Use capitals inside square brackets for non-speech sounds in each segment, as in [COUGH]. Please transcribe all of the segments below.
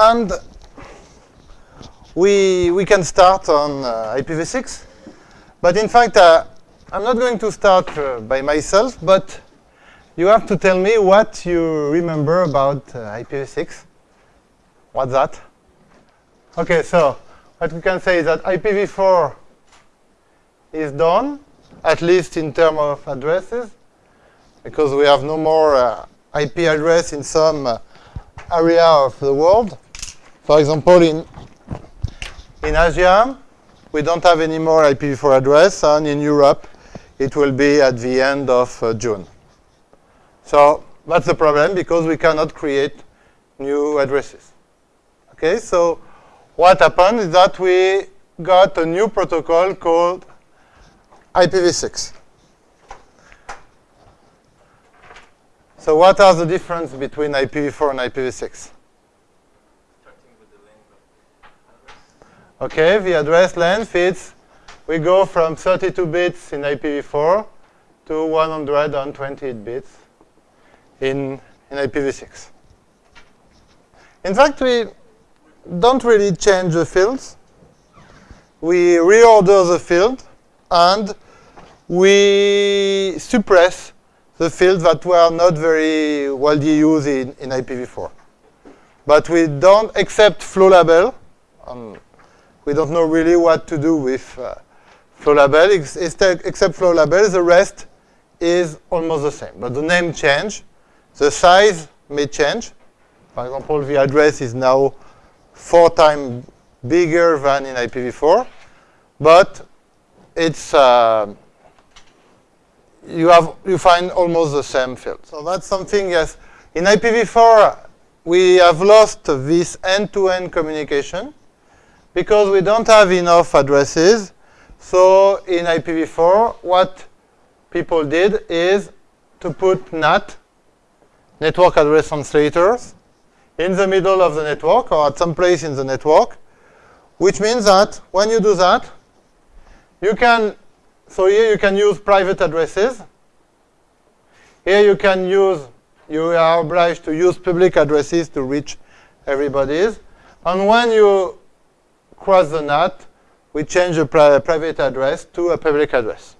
and we, we can start on uh, IPv6. But in fact, uh, I'm not going to start uh, by myself, but you have to tell me what you remember about uh, IPv6. What's that? Okay, so what we can say is that IPv4 is done, at least in terms of addresses, because we have no more uh, IP address in some uh, area of the world. For example, in, in Asia, we don't have any more IPv4 address, and in Europe, it will be at the end of uh, June. So that's the problem, because we cannot create new addresses. Okay, so what happened is that we got a new protocol called IPv6. So what are the difference between IPv4 and IPv6? Okay, the address length is, we go from 32 bits in IPv4 to 128 bits in, in IPv6. In fact, we don't really change the fields. We reorder the field, and we suppress the fields that were not very widely used in, in IPv4. But we don't accept flow label. Um, we don't know really what to do with uh, flow label, ex except flow label. The rest is almost the same. But the name change. The size may change. For example, the address is now four times bigger than in IPv4. But it's uh, you have you find almost the same field. So that's something yes. In IPv4 we have lost this end-to-end -end communication because we don't have enough addresses. So in IPv4 what people did is to put NAT, network address translators, in the middle of the network or at some place in the network, which means that when you do that, you can, so here you can use private addresses. Here you can use, you are obliged to use public addresses to reach everybody's. And when you cross the NAT, we change a pri private address to a public address.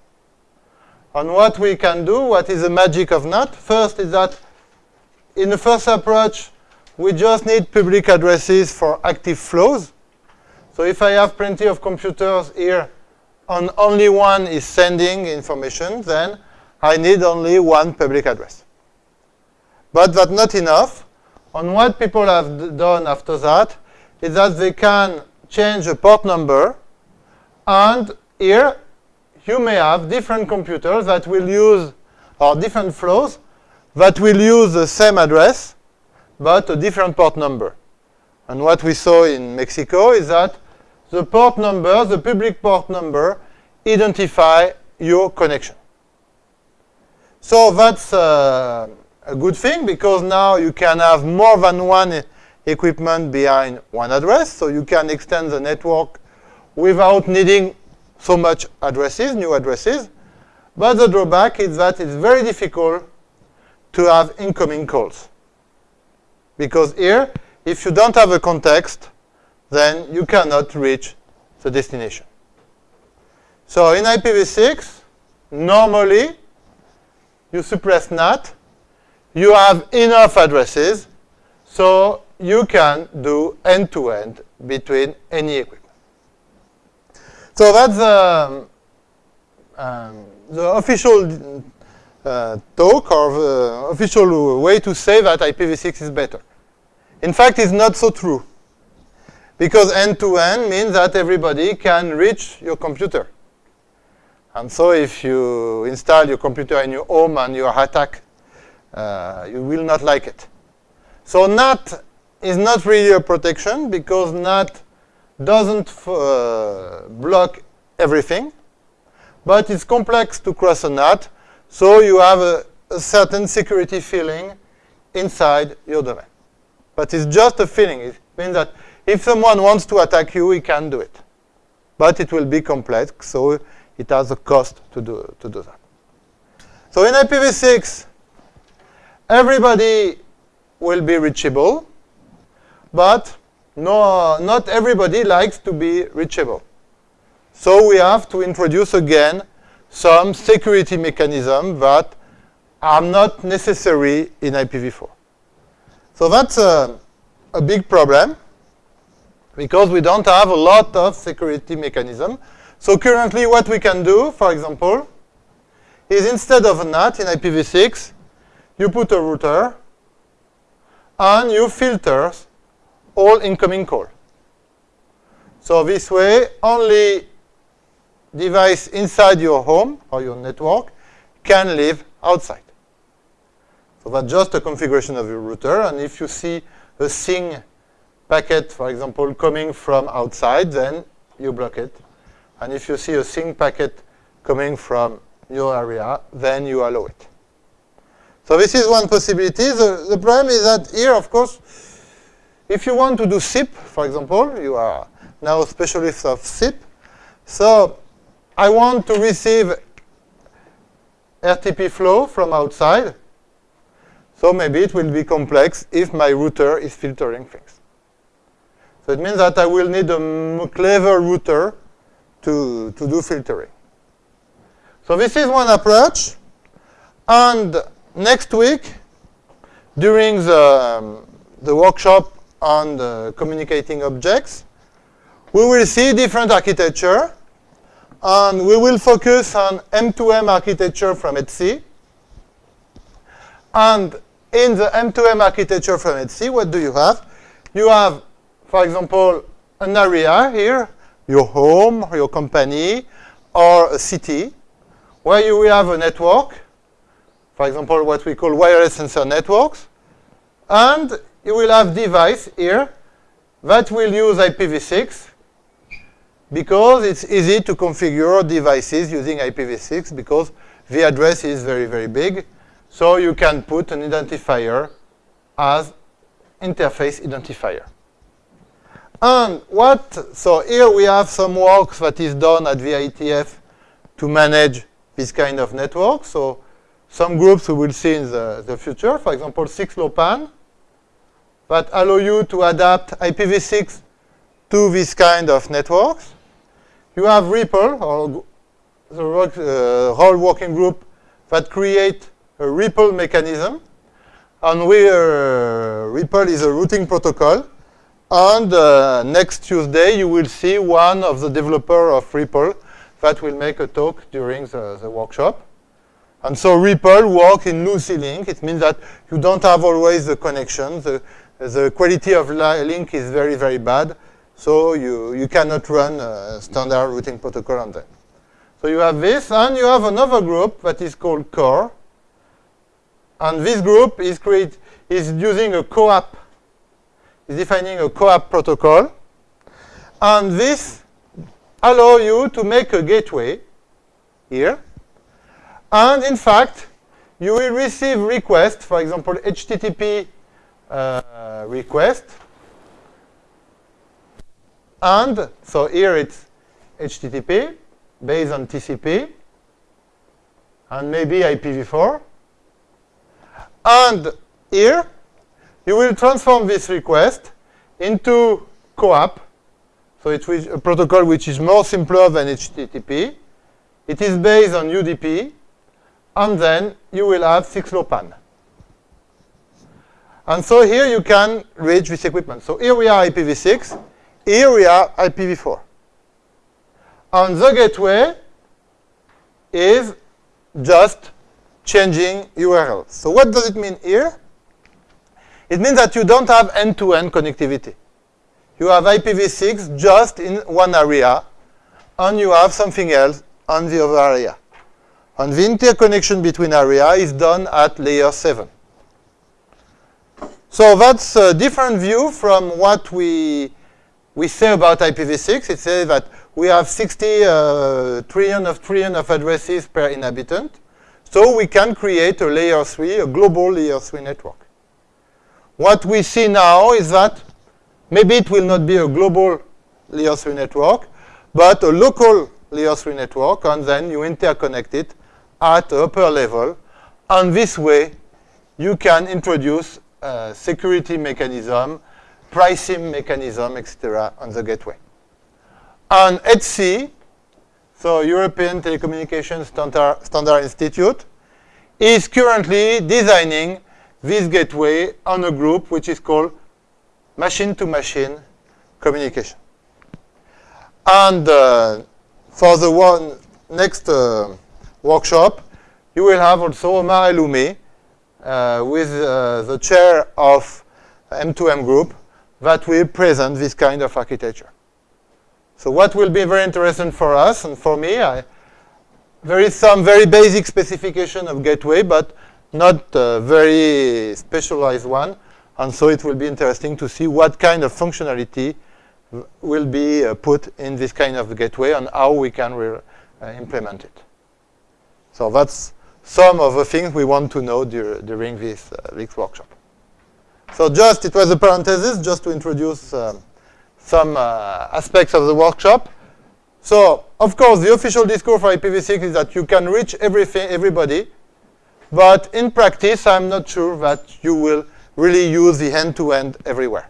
And what we can do, what is the magic of NAT? First is that in the first approach, we just need public addresses for active flows. So if I have plenty of computers here and only one is sending information, then I need only one public address. But that's not enough. And what people have done after that is that they can change the port number. And here, you may have different computers that will use, or different flows, that will use the same address, but a different port number. And what we saw in Mexico is that the port number, the public port number, identify your connection. So that's uh, a good thing because now you can have more than one equipment behind one address. So you can extend the network without needing so much addresses, new addresses. But the drawback is that it's very difficult to have incoming calls. Because here, if you don't have a context, then you cannot reach the destination. So in IPv6, normally, you suppress NAT, you have enough addresses, so you can do end-to-end -end between any equipment. So that's um, um, the official uh, talk or the official way to say that IPv6 is better. In fact, it's not so true. Because end-to-end -end means that everybody can reach your computer. And so if you install your computer in your home and you are attacked, uh, you will not like it. So NAT is not really a protection because NAT doesn't uh, block everything, but it's complex to cross a NAT, so you have a, a certain security feeling inside your domain. But it's just a feeling. It means that if someone wants to attack you, he can do it. But it will be complex, so it has a cost to do, to do that. So in IPv6, everybody will be reachable, but no, not everybody likes to be reachable. So we have to introduce again some security mechanism that are not necessary in IPv4. So that's a, a big problem because we don't have a lot of security mechanism. So currently what we can do, for example, is instead of a NAT in IPv6, you put a router and you filter all incoming call. So this way, only device inside your home or your network can live outside. So that's just a configuration of your router. And if you see a SYN packet, for example, coming from outside, then you block it. And if you see a SYN packet coming from your area, then you allow it. So this is one possibility. The, the problem is that here, of course, if you want to do SIP, for example, you are now specialists of SIP. So I want to receive RTP flow from outside. So maybe it will be complex if my router is filtering things. So it means that I will need a clever router to, to do filtering. So this is one approach. And next week, during the, um, the workshop on the communicating objects, we will see different architecture. And we will focus on M2M architecture from ETSI. And in the M2M architecture from ETSI, what do you have? You have, for example, an area here, your home, your company, or a city, where you will have a network, for example, what we call wireless sensor networks, and you will have device here that will use IPv6 because it's easy to configure devices using IPv6 because the address is very, very big. So you can put an identifier as interface identifier. And what, so here we have some work that is done at the IETF to manage this kind of network. So some groups we will see in the, the future, for example, 6LoWPAN, that allow you to adapt IPv6 to this kind of networks. You have RPL, or the uh, ROLL working group that create a RPL mechanism. And we, uh, RPL is a routing protocol. And uh, next Tuesday, you will see one of the developer of RPL that will make a talk during the, the workshop. And so RPL work in lossy link. It means that you don't have always the connection. The, the quality of link is very, very bad. So you, you cannot run a standard routing protocol on them. So you have this, and you have another group that is called CoRE. And this group is, create, is using a CoAP, is defining a CoAP protocol. And this allow you to make a gateway here. And in fact, you will receive requests, for example, HTTP uh, request and so here it's HTTP based on TCP and maybe IPv4. And here you will transform this request into CoAP. So it's a protocol which is more simpler than HTTP. It is based on UDP. And then you will have 6LoWPAN. And so here you can reach this equipment. So here we are IPv6. Here we are IPv4. And the gateway is just changing URL. So what does it mean here? It means that you don't have end-to-end -end connectivity. You have IPv6 just in one area, and you have something else on the other area. And the interconnection between area is done at layer 7. So that's a different view from what we we say about IPv6, it says that we have 60 uh, trillion of trillion of addresses per inhabitant. So we can create a layer 3, a global layer 3 network. What we see now is that maybe it will not be a global layer 3 network, but a local layer 3 network, and then you interconnect it at upper level. And this way, you can introduce a security mechanism pricing mechanism, etc., on the gateway. On ETSI, so European Telecommunication Standard, Standard Institute, is currently designing this gateway on a group which is called machine-to-machine -machine communication. And uh, for the one next uh, workshop, you will have also Omar Elloumi uh, with uh, the chair of M2M group that will present this kind of architecture. So what will be very interesting for us and for me, I, there is some very basic specification of gateway, but not a very specialized one. And so it will be interesting to see what kind of functionality will be uh, put in this kind of gateway and how we can uh, implement it. So that's some of the things we want to know dur during this, uh, this workshop. So just, it was a parenthesis just to introduce um, some uh, aspects of the workshop. So, of course, the official discourse for IPv6 is that you can reach everything, everybody, but in practice, I'm not sure that you will really use the end-to-end -end everywhere.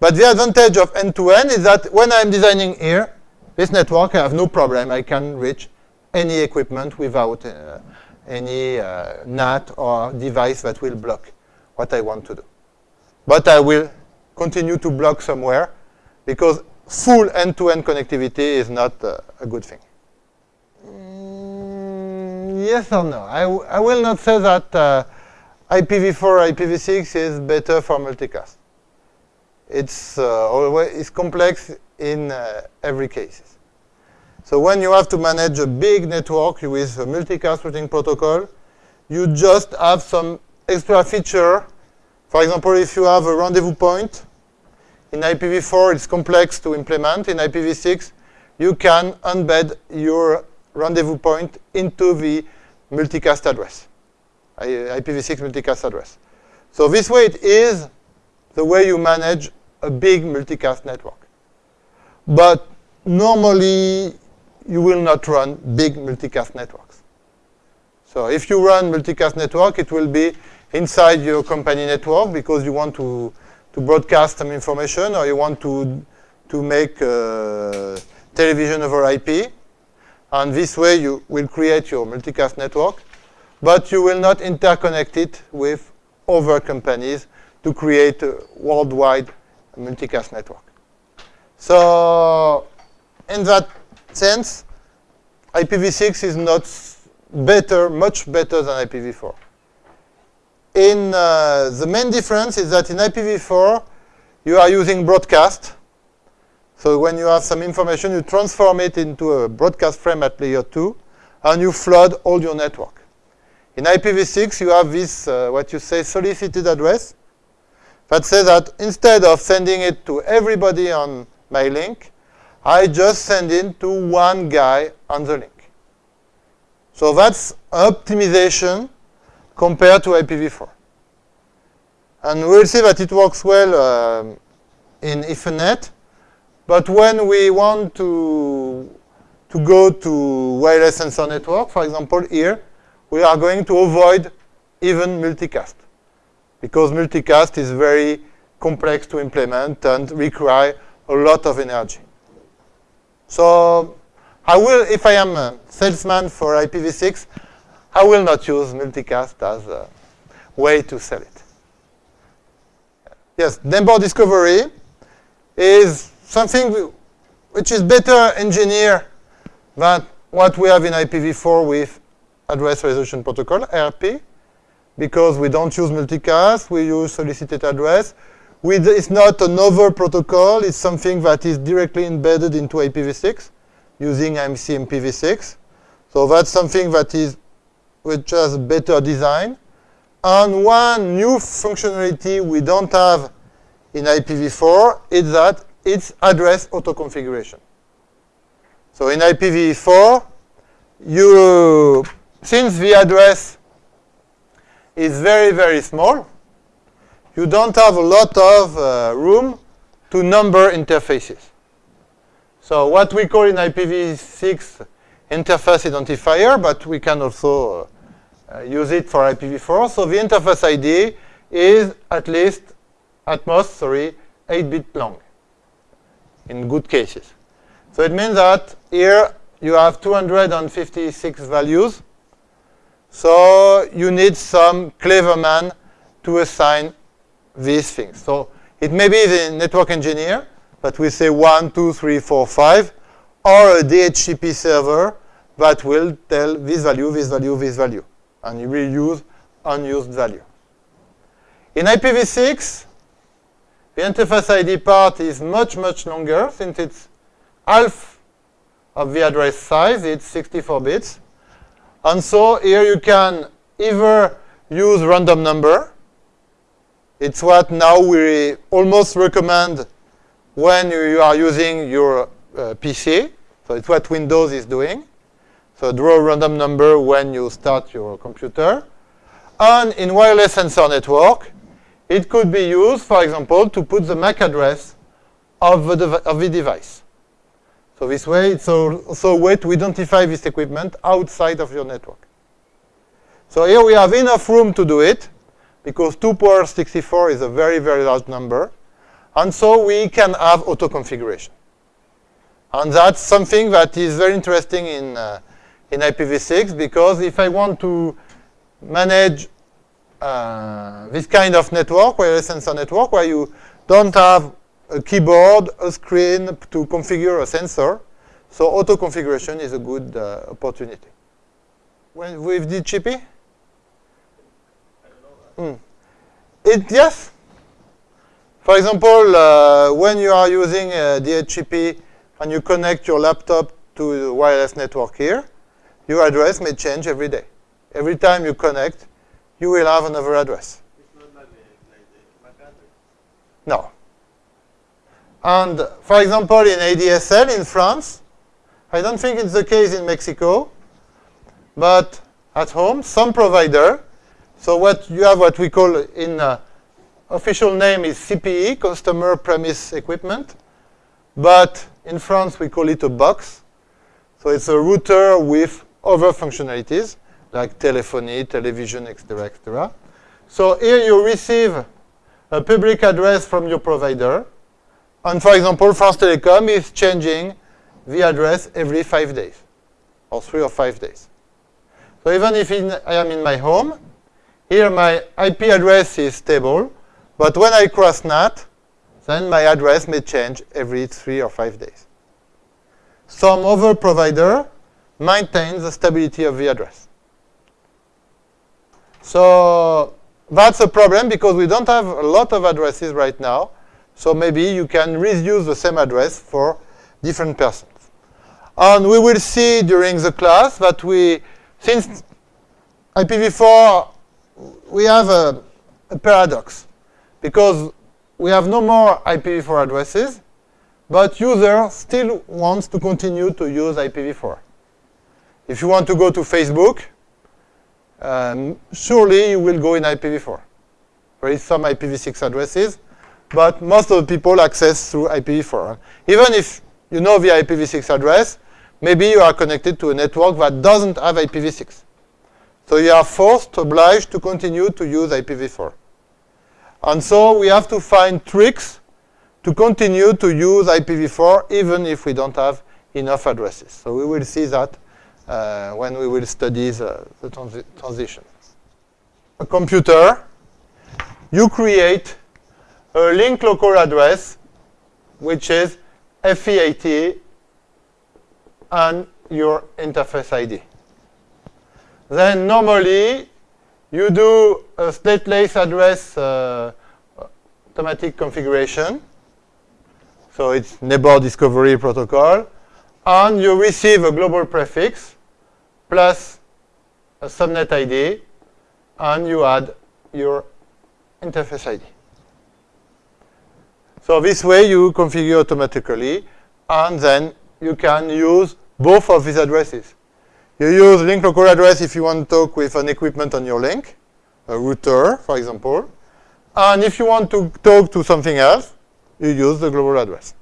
But the advantage of end-to-end -end is that when I'm designing here, this network, I have no problem. I can reach any equipment without uh, any uh, NAT or device that will block what I want to do. But I will continue to block somewhere because full end-to-end -end connectivity is not uh, a good thing. Mm, yes or no? I, I will not say that uh, IPv4 IPv6 is better for multicast. It's uh, always it's complex in uh, every case. So when you have to manage a big network with a multicast routing protocol, you just have some extra feature. For example, if you have a rendezvous point, in IPv4 it's complex to implement. In IPv6, you can embed your rendezvous point into the multicast address, IPv6 multicast address. So this way it is the way you manage a big multicast network. But normally you will not run big multicast networks. So if you run multicast network, it will be inside your company network because you want to, to broadcast some information or you want to, to make uh, television over IP. And this way you will create your multicast network, but you will not interconnect it with other companies to create a worldwide multicast network. So in that sense, IPv6 is not better, much better than IPv4. In uh, the main difference is that in IPv4, you are using broadcast. So when you have some information, you transform it into a broadcast frame at layer 2, and you flood all your network. In IPv6, you have this, uh, what you say, solicited address, that says that instead of sending it to everybody on my link, I just send it to one guy on the link. So that's optimization compared to IPv4. And we'll see that it works well uh, in Ethernet. But when we want to, to go to wireless sensor network, for example, here, we are going to avoid even multicast. Because multicast is very complex to implement and require a lot of energy. So I will, if I am a salesman for IPv6, I will not use multicast as a way to sell it. Yes, neighbor discovery is something which is better engineered than what we have in IPv4 with address resolution protocol, ARP, because we don't use multicast, we use solicited address, it's not another protocol. It's something that is directly embedded into IPv6 using ICMP IPv6. So that's something that is which has better design. And one new functionality we don't have in IPv4 is that it's address auto-configuration. So in IPv4, you, since the address is very, very small, you don't have a lot of uh, room to number interfaces. So what we call in IPv6 interface identifier, but we can also uh, use it for IPv4. So the interface ID is at least, at most, sorry, 8 bit long in good cases. So it means that here you have 256 values. So you need some clever man to assign these things. So it may be the network engineer, but we say 1, 2, 3, 4, 5, or a DHCP server that will tell this value, this value, this value. And you will use unused value. In IPv6, the interface ID part is much, much longer since it's half of the address size. It's 64 bits. And so here you can either use random number. It's what now we almost recommend when you are using your uh, PC. So it's what Windows is doing. So draw a random number when you start your computer. And in wireless sensor network, it could be used, for example, to put the MAC address of the, of the device. So this way, it's also a way to identify this equipment outside of your network. So here we have enough room to do it, because 2 power 64 is a very, very large number. And so we can have auto-configuration. And that's something that is very interesting in, uh, in IPv6, because if I want to manage uh, this kind of network, wireless sensor network, where you don't have a keyboard, a screen to configure a sensor. So auto configuration is a good uh, opportunity. When, with DHCP? Mm. It, yes. For example, uh, when you are using uh, DHCP and you connect your laptop to the wireless network here, your address may change every day. Every time you connect, you will have another address. No. And for example, in ADSL in France, I don't think it's the case in Mexico, but at home, some provider, so what you have what we call in uh, official name is CPE, Customer Premise Equipment, but in France we call it a box. So it's a router with other functionalities like telephony, television, etc., etc. So here you receive a public address from your provider. And for example, France Telecom is changing the address every five days, or three or five days. So even if in, I am in my home, here my IP address is stable, but when I cross NAT, then my address may change every three or five days. Some other provider maintains the stability of the address. So that's a problem because we don't have a lot of addresses right now. So maybe you can reuse the same address for different persons. And we will see during the class that we, since IPv4, we have a, a paradox because we have no more IPv4 addresses, but user still wants to continue to use IPv4. If you want to go to Facebook, um, surely you will go in IPv4. There is some IPv6 addresses, but most of the people access through IPv4. Even if you know the IPv6 address, maybe you are connected to a network that doesn't have IPv6. So you are forced, obliged to continue to use IPv4. And so we have to find tricks to continue to use IPv4 even if we don't have enough addresses. So we will see that uh, when we will study the, the transi transition. A computer, you create a link local address, which is FE80 and your interface ID. Then normally, you do a stateless address uh, automatic configuration. So it's neighbor discovery protocol. And you receive a global prefix plus a subnet ID, and you add your interface ID. So this way you configure automatically, and then you can use both of these addresses. You use link local address if you want to talk with an equipment on your link, a router, for example. And if you want to talk to something else, you use the global address.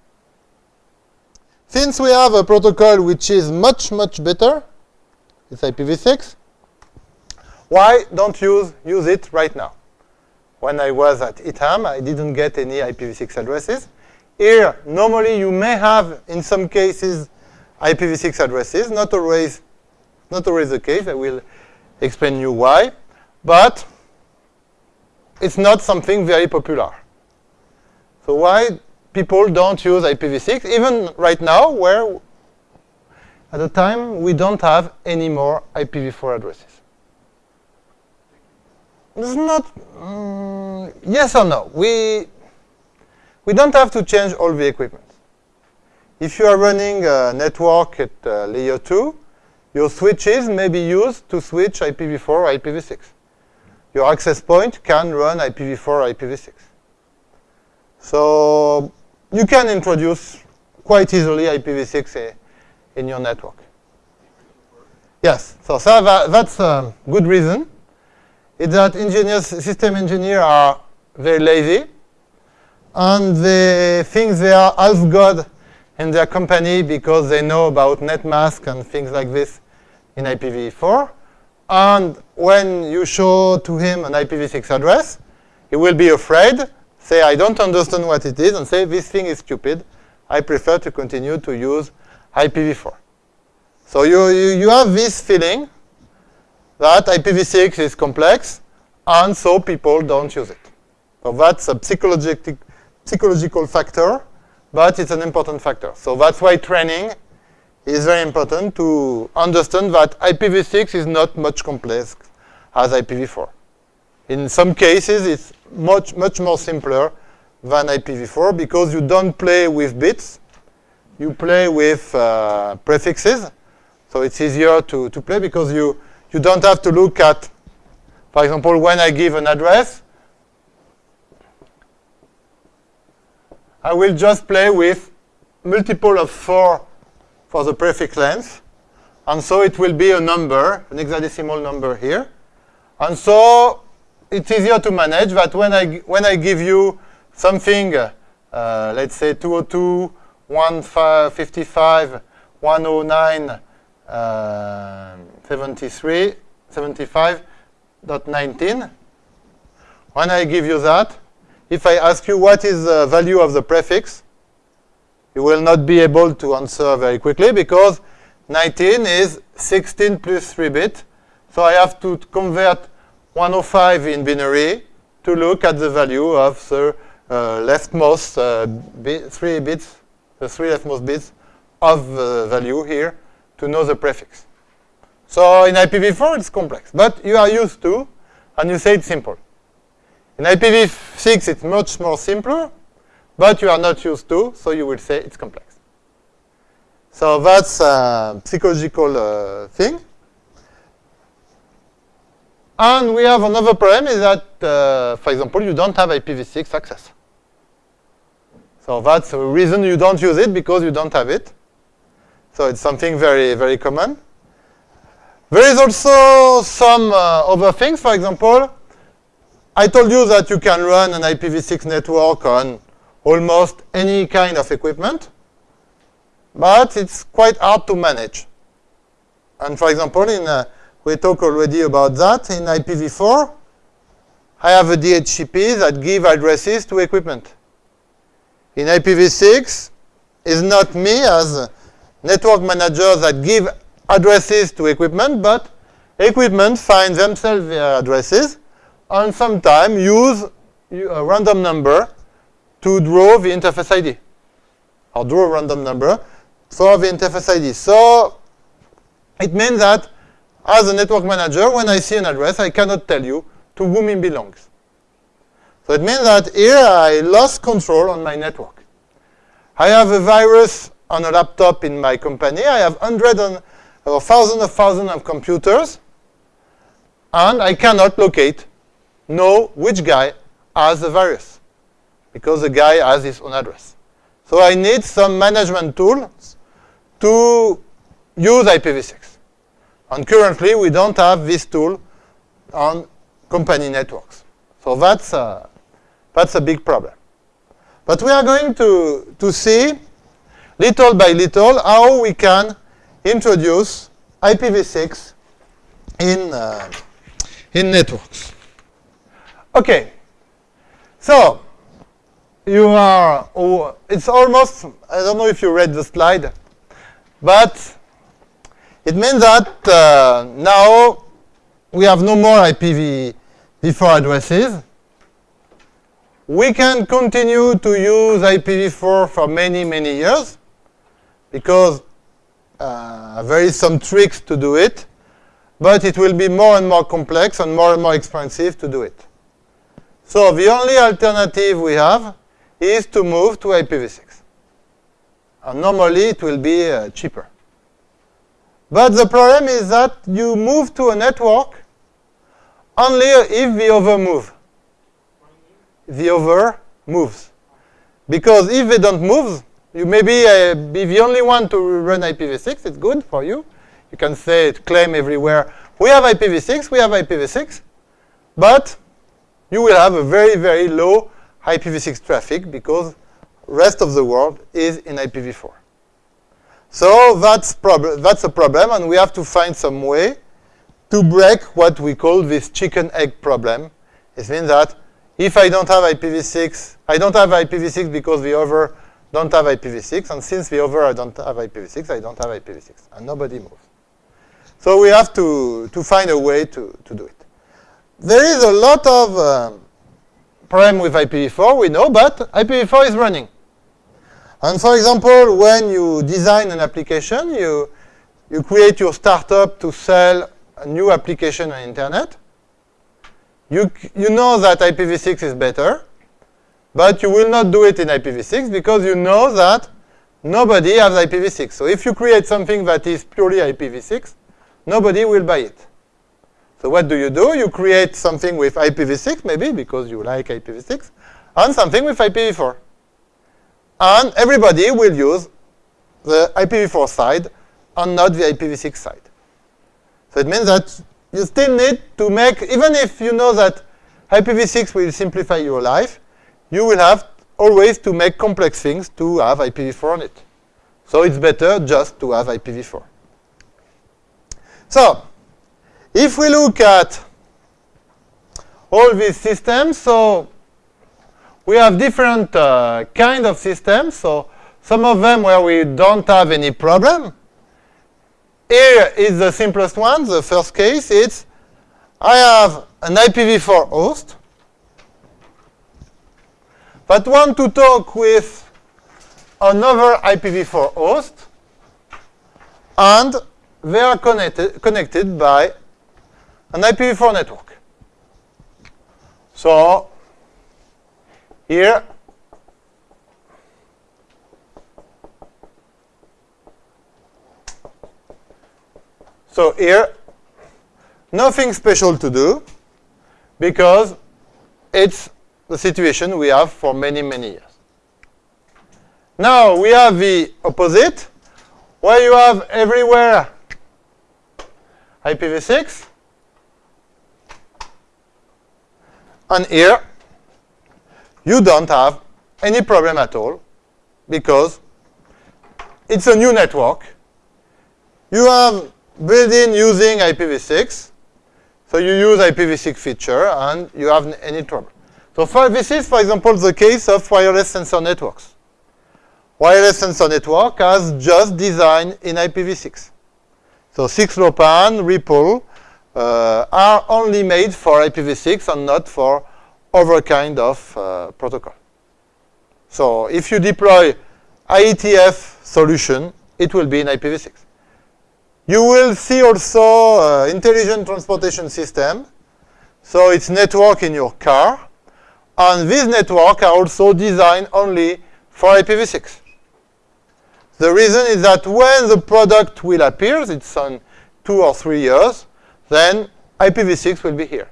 Since we have a protocol which is much, much better, it's IPv6. Why don't use use it right now? when I was at ITAM, I didn't get any IPv6 addresses. Here, normally you may have, in some cases, IPv6 addresses. Not always, not always the case. I will explain you why. But it's not something very popular. So why people don't use IPv6, even right now, where at the time we don't have any more IPv4 addresses? It's not um, yes or no. We we don't have to change all the equipment. If you are running a network at uh, layer 2, your switches may be used to switch IPv4 or IPv6. Your access point can run IPv4 or IPv6. So you can introduce quite easily IPv6 eh, in your network. Yes, so, so that, that's a good reason. Is that engineers, system engineers are very lazy, and they think they are half god in their company because they know about netmask and things like this in IPv4. And when you show to him an IPv6 address, he will be afraid, say, I don't understand what it is, and say, this thing is stupid. I prefer to continue to use IPv4. So you, you, you have this feeling that IPv6 is complex, and so people don't use it. So that's a psychological, psychological factor, but it's an important factor. So that's why training is very important to understand that IPv6 is not much complex as IPv4. In some cases, it's much, much more simpler than IPv4 because you don't play with bits. You play with uh, prefixes. So it's easier to, to play because you, you don't have to look at, for example, when I give an address, I will just play with multiple of 4 for the prefix length. And so it will be a number, an hexadecimal number here. And so it's easier to manage that when I, when I give you something, uh, let's say 202, 155, 109, uh, 73, 75.19, when I give you that, if I ask you what is the value of the prefix, you will not be able to answer very quickly because 19 is 16 plus 3 bit. So I have to convert 105 in binary to look at the value of the uh, leftmost uh, bit, three bits, the three leftmost bits of the value here to know the prefix. So in IPv4 it's complex, but you are used to, and you say it's simple. In IPv6 it's much more simpler, but you are not used to, so you will say it's complex. So that's a psychological uh, thing. And we have another problem is that, uh, for example, you don't have IPv6 access. So that's the reason you don't use it, because you don't have it. So it's something very, very common. There is also some uh, other things. For example, I told you that you can run an IPv6 network on almost any kind of equipment, but it's quite hard to manage. And for example, in uh, we talked already about that in IPv4, I have a DHCP that give addresses to equipment. In IPv6, it's not me as network manager that give addresses to equipment, but equipment find themselves their addresses and sometimes use a random number to draw the interface ID or draw a random number for the interface ID. So it means that as a network manager, when I see an address, I cannot tell you to whom it belongs. So it means that here I lost control on my network. I have a virus on a laptop in my company. I have hundreds or thousands of thousands of computers. And I cannot locate, know which guy has the virus because the guy has his own address. So I need some management tools to use IPv6. And currently, we don't have this tool on company networks. So that's a, that's a big problem. But we are going to, to see, little by little, how we can introduce IPv6 in, uh, in networks. Okay, So, you are, oh, it's almost, I don't know if you read the slide, but it means that uh, now we have no more IPv4 addresses. We can continue to use IPv4 for many, many years because uh, there is some tricks to do it, but it will be more and more complex and more and more expensive to do it. So the only alternative we have is to move to IPv6. And normally it will be uh, cheaper. But the problem is that you move to a network only if the other move. The other moves. Because if they don't move, you may be, uh, be the only one to run IPv6. It's good for you. You can say, claim everywhere, we have IPv6, we have IPv6. But you will have a very, very low IPv6 traffic because rest of the world is in IPv4. So that's, that's a problem, and we have to find some way to break what we call this chicken-egg problem. It means that if I don't have IPv6, I don't have IPv6 because the other don't have IPv6, and since the other don't have IPv6, I don't have IPv6, and nobody moves. So we have to, to find a way to, to do it. There is a lot of um, problem with IPv4, we know, but IPv4 is running. And for example, when you design an application, you, you create your startup to sell a new application on internet. You, you know that IPv6 is better, but you will not do it in IPv6 because you know that nobody has IPv6. So if you create something that is purely IPv6, nobody will buy it. So what do you do? You create something with IPv6, maybe, because you like IPv6, and something with IPv4. And everybody will use the IPv4 side and not the IPv6 side. So it means that you still need to make, even if you know that IPv6 will simplify your life, you will have always to make complex things to have IPv4 on it. So it's better just to have IPv4. So if we look at all these systems, so we have different uh, kind of systems. So some of them where we don't have any problem. Here is the simplest one, the first case. It's I have an IPv4 host that want to talk with another IPv4 host, and they are connected, connected by an IPv4 network. So here So here, nothing special to do because it's the situation we have for many, many years. Now we have the opposite, where you have everywhere IPv6, And here, you don't have any problem at all because it's a new network. You have built-in using IPv6. So you use IPv6 feature and you have any trouble. So for this is, for example, the case of wireless sensor networks. Wireless sensor network has just designed in IPv6. So 6LoWPAN, RPL, uh, are only made for IPv6 and not for other kind of uh, protocol. So if you deploy IETF solution, it will be in IPv6. You will see also uh, intelligent transportation system. So it's network in your car. And these networks are also designed only for IPv6. The reason is that when the product will appear, it's on two or three years, then IPv6 will be here.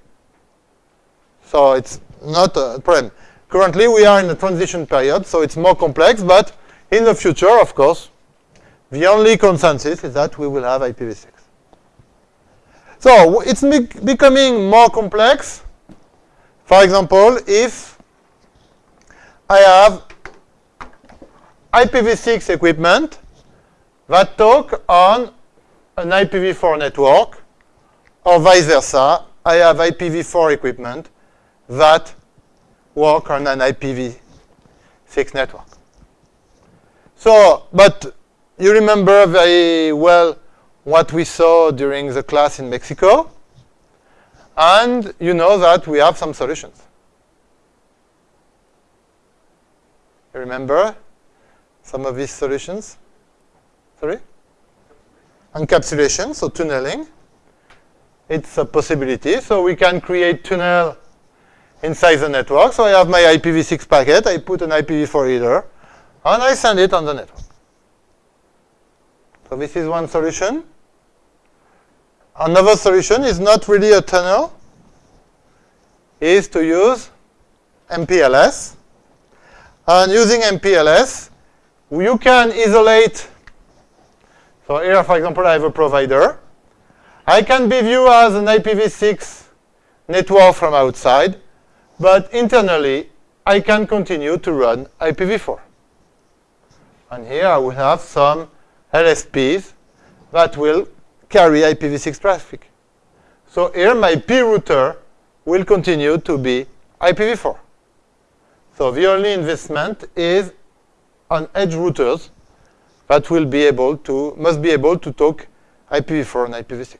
So it's not a problem. Currently, we are in a transition period, so it's more complex, but in the future, of course, the only consensus is that we will have IPv6. So it's becoming more complex. For example, if I have IPv6 equipment that talk on an IPv4 network, or vice versa, I have IPv4 equipment that work on an IPv6 network. So, but you remember very well what we saw during the class in Mexico. And you know that we have some solutions. You remember some of these solutions? Sorry? Encapsulation, so tunneling. It's a possibility. So we can create tunnel inside the network. So I have my IPv6 packet. I put an IPv4 header, and I send it on the network. So this is one solution. Another solution is not really a tunnel, is to use MPLS. And using MPLS, you can isolate. So here, for example, I have a provider. I can be viewed as an IPv6 network from outside, but internally, I can continue to run IPv4. And here I will have some LSPs that will carry IPv6 traffic. So here my P router will continue to be IPv4. So the only investment is on edge routers that will be able to, must be able to talk IPv4 and IPv6.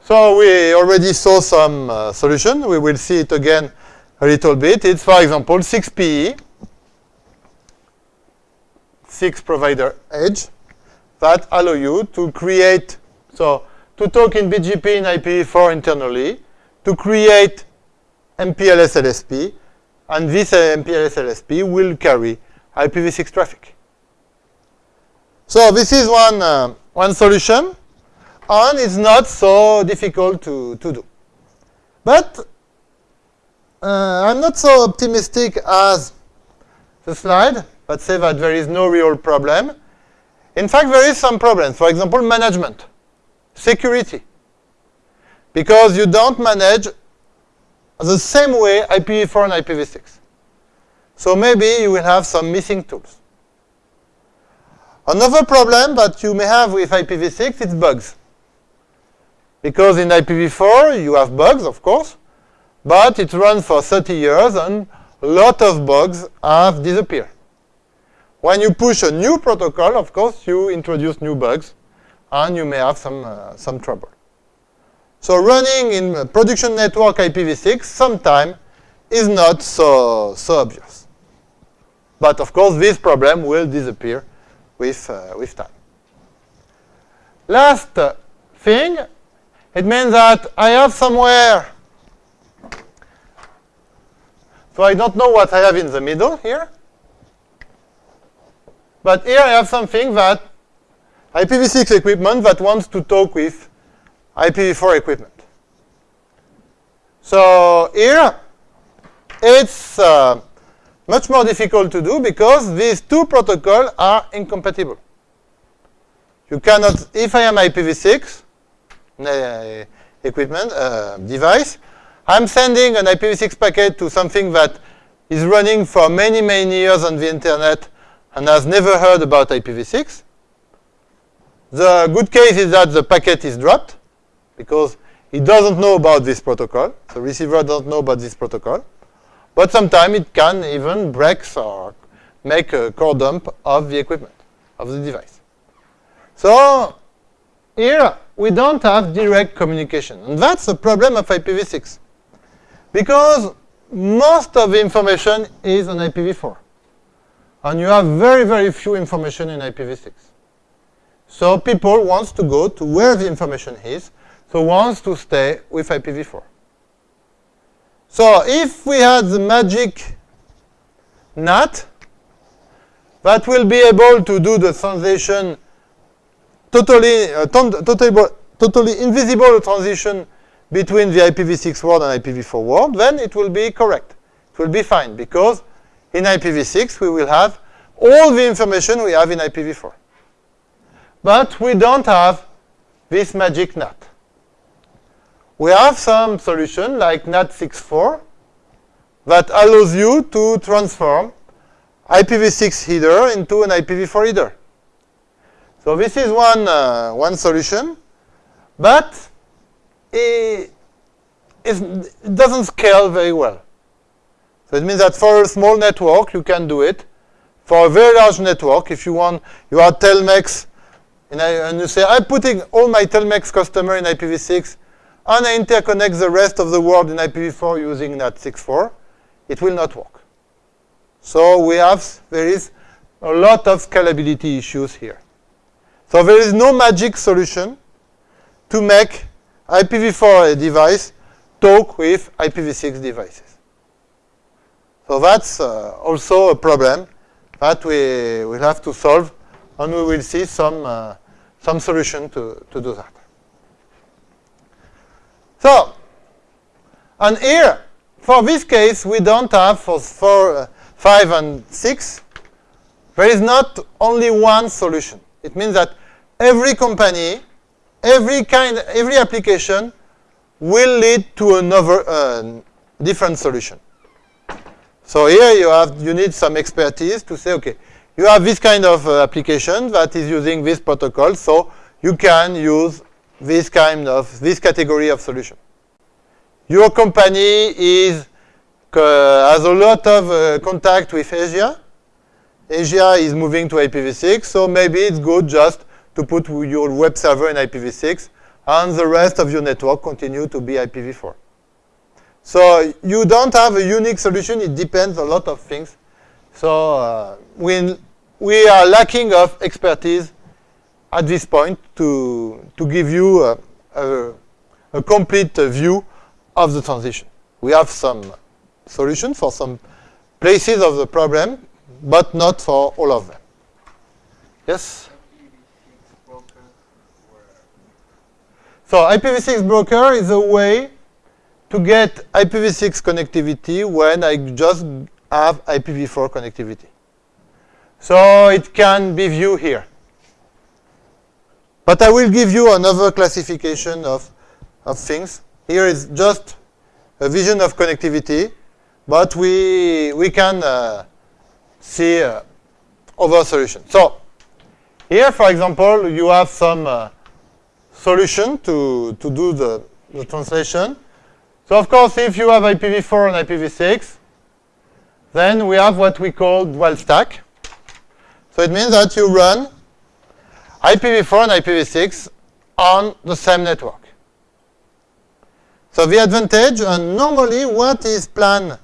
So we already saw some uh, solution. We will see it again a little bit. It's, for example, 6PE, 6 provider edge that allow you to create, so to talk in BGP in IPv4 internally, to create MPLS LSP, and this uh, MPLS LSP will carry IPv6 traffic. So this is one, uh, one solution, and it's not so difficult to, to do. But uh, I'm not so optimistic as the slide that say that there is no real problem. In fact, there is some problems. For example, management, security. Because you don't manage the same way IPv4 and IPv6. So maybe you will have some missing tools. Another problem that you may have with IPv6 is bugs. Because in IPv4 you have bugs, of course, but it runs for 30 years and a lot of bugs have disappeared. When you push a new protocol, of course, you introduce new bugs, and you may have some, uh, some trouble. So running in production network IPv6 sometimes is not so, so obvious. But of course, this problem will disappear with, uh, with time. Last thing, it means that I have somewhere, so I don't know what I have in the middle here. But here I have something that IPv6 equipment that wants to talk with IPv4 equipment. So here, it's uh, much more difficult to do because these two protocols are incompatible. You cannot, if I am IPv6 uh, equipment, uh, device, I'm sending an IPv6 packet to something that is running for many, many years on the internet and has never heard about IPv6. The good case is that the packet is dropped because it doesn't know about this protocol. The receiver doesn't know about this protocol. But sometimes it can even break or make a core dump of the equipment, of the device. So here we don't have direct communication. And that's the problem of IPv6. Because most of the information is on IPv4. And you have very, very few information in IPv6. So people want to go to where the information is, so wants to stay with IPv4. So if we had the magic NAT that will be able to do the transition totally, uh, totally, totally invisible transition between the IPv6 world and IPv4 world, then it will be correct. It will be fine because in IPv6, we will have all the information we have in IPv4. But we don't have this magic NAT. We have some solution like NAT64 that allows you to transform IPv6 header into an IPv4 header. So this is one, uh, one solution, but it, it doesn't scale very well. So it means that for a small network, you can do it. For a very large network, if you want, you are Telmex, and, I, and you say, I'm putting all my Telmex customer in IPv6, and I interconnect the rest of the world in IPv4 using NAT64, it will not work. So we have, there is a lot of scalability issues here. So there is no magic solution to make IPv4 device talk with IPv6 devices. So that's uh, also a problem that we will have to solve, and we will see some, uh, some solution to, to do that. So, and here, for this case, we don't have for, for uh, 5 and 6, there is not only one solution. It means that every company, every kind, every application will lead to another uh, different solution. So here you have you need some expertise to say, okay, you have this kind of uh, application that is using this protocol, so you can use this kind of this category of solution. Your company is uh, has a lot of uh, contact with Asia. Asia is moving to IPv6, so maybe it's good just to put your web server in IPv6 and the rest of your network continue to be IPv4. So you don't have a unique solution. It depends a lot of things. So uh, we, we are lacking of expertise at this point to, to give you a, a, a complete view of the transition. We have some solution for some places of the problem, but not for all of them. Yes? So IPv6 broker is a way to get IPv6 connectivity when I just have IPv4 connectivity. So it can be viewed here. But I will give you another classification of, of things. Here is just a vision of connectivity, but we, we can uh, see uh, other solutions. So here, for example, you have some uh, solution to, to do the, the translation. So of course, if you have IPv4 and IPv6, then we have what we call dual stack. So it means that you run IPv4 and IPv6 on the same network. So the advantage, and normally what is planned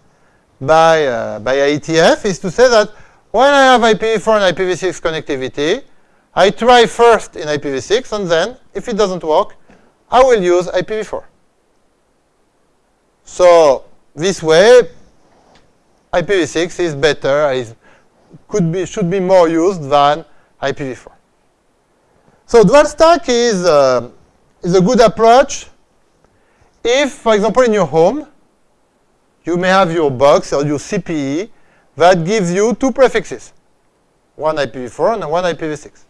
by, uh, by IETF is to say that when I have IPv4 and IPv6 connectivity, I try first in IPv6, and then, if it doesn't work, I will use IPv4. So this way, IPv6 is better, is, could be, should be more used than IPv4. So dual stack is, uh, is a good approach if, for example, in your home, you may have your box or your CPE that gives you two prefixes, one IPv4 and one IPv6.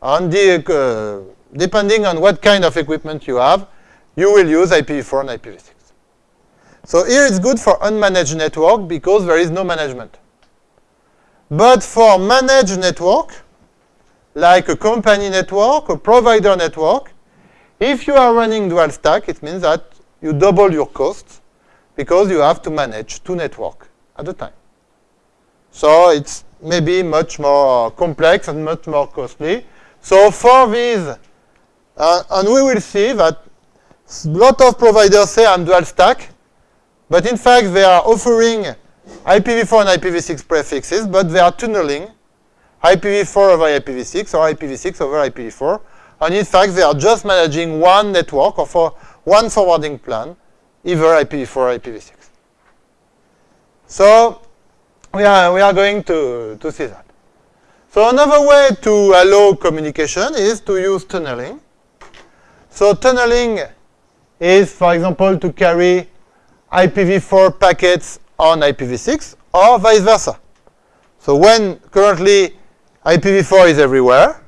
And the, uh, depending on what kind of equipment you have, you will use IPv4 and IPv6. So here it's good for unmanaged network because there is no management. But for managed network, like a company network, a provider network, if you are running dual stack, it means that you double your costs because you have to manage two networks at a time. So it's maybe much more complex and much more costly. So for these, uh, and we will see that a lot of providers say I'm dual stack, but in fact, they are offering IPv4 and IPv6 prefixes, but they are tunneling IPv4 over IPv6 or IPv6 over IPv4. And in fact, they are just managing one network or for one forwarding plan, either IPv4 or IPv6. So we are, we are going to, to see that. So another way to allow communication is to use tunneling. So tunneling is, for example, to carry IPv4 packets on IPv6 or vice versa. So when currently IPv4 is everywhere,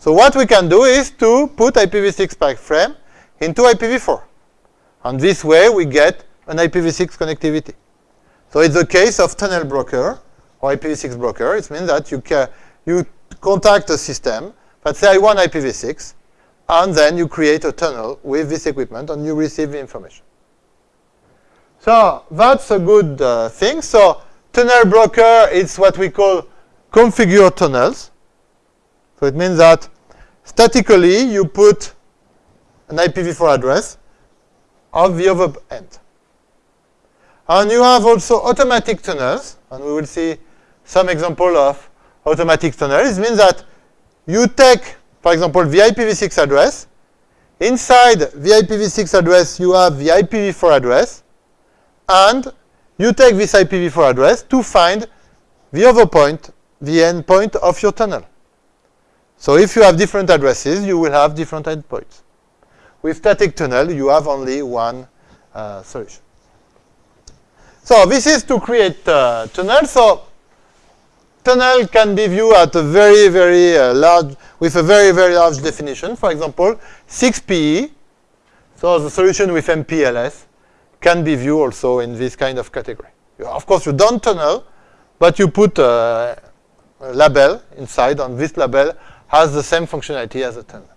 so what we can do is to put IPv6 packet frame into IPv4. And this way we get an IPv6 connectivity. So it's the case of tunnel broker or IPv6 broker. It means that you, can, you contact a system that say I want IPv6, and then you create a tunnel with this equipment and you receive the information. So that's a good uh, thing. So tunnel broker is what we call configure tunnels. So it means that statically you put an IPv4 address of the other end. And you have also automatic tunnels, and we will see some example of automatic tunnels. It means that you take, for example, the IPv6 address. Inside the IPv6 address, you have the IPv4 address. And you take this IPv4 address to find the other point, the endpoint of your tunnel. So if you have different addresses, you will have different endpoints. With static tunnel, you have only one uh, solution. So this is to create uh, tunnel. So tunnel can be viewed at a very, very uh, large, with a very, very large definition. For example, 6PE. So the solution with MPLS can be viewed also in this kind of category. Of course, you don't tunnel, but you put a, a label inside, on this label has the same functionality as a tunnel.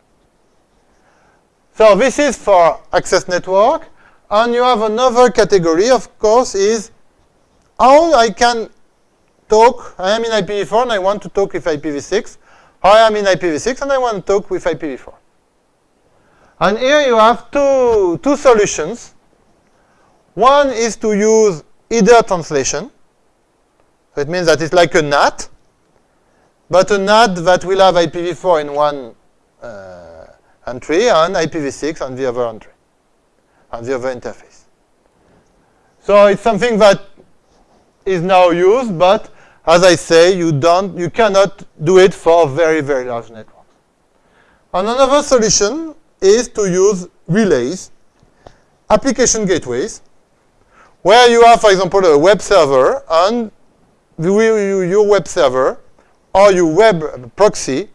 So this is for access network. And you have another category, of course, is how I can talk. I am in IPv4 and I want to talk with IPv6. I am in IPv6 and I want to talk with IPv4. And here you have two, two solutions. One is to use either translation. So it means that it's like a NAT, but a NAT that will have IPv4 in one uh, entry and IPv6 on the other entry on the other interface. So it's something that is now used, but as I say, you don't, you cannot do it for very, very large networks. And another solution is to use relays, application gateways, where you have, for example, a web server, and your web server or your web proxy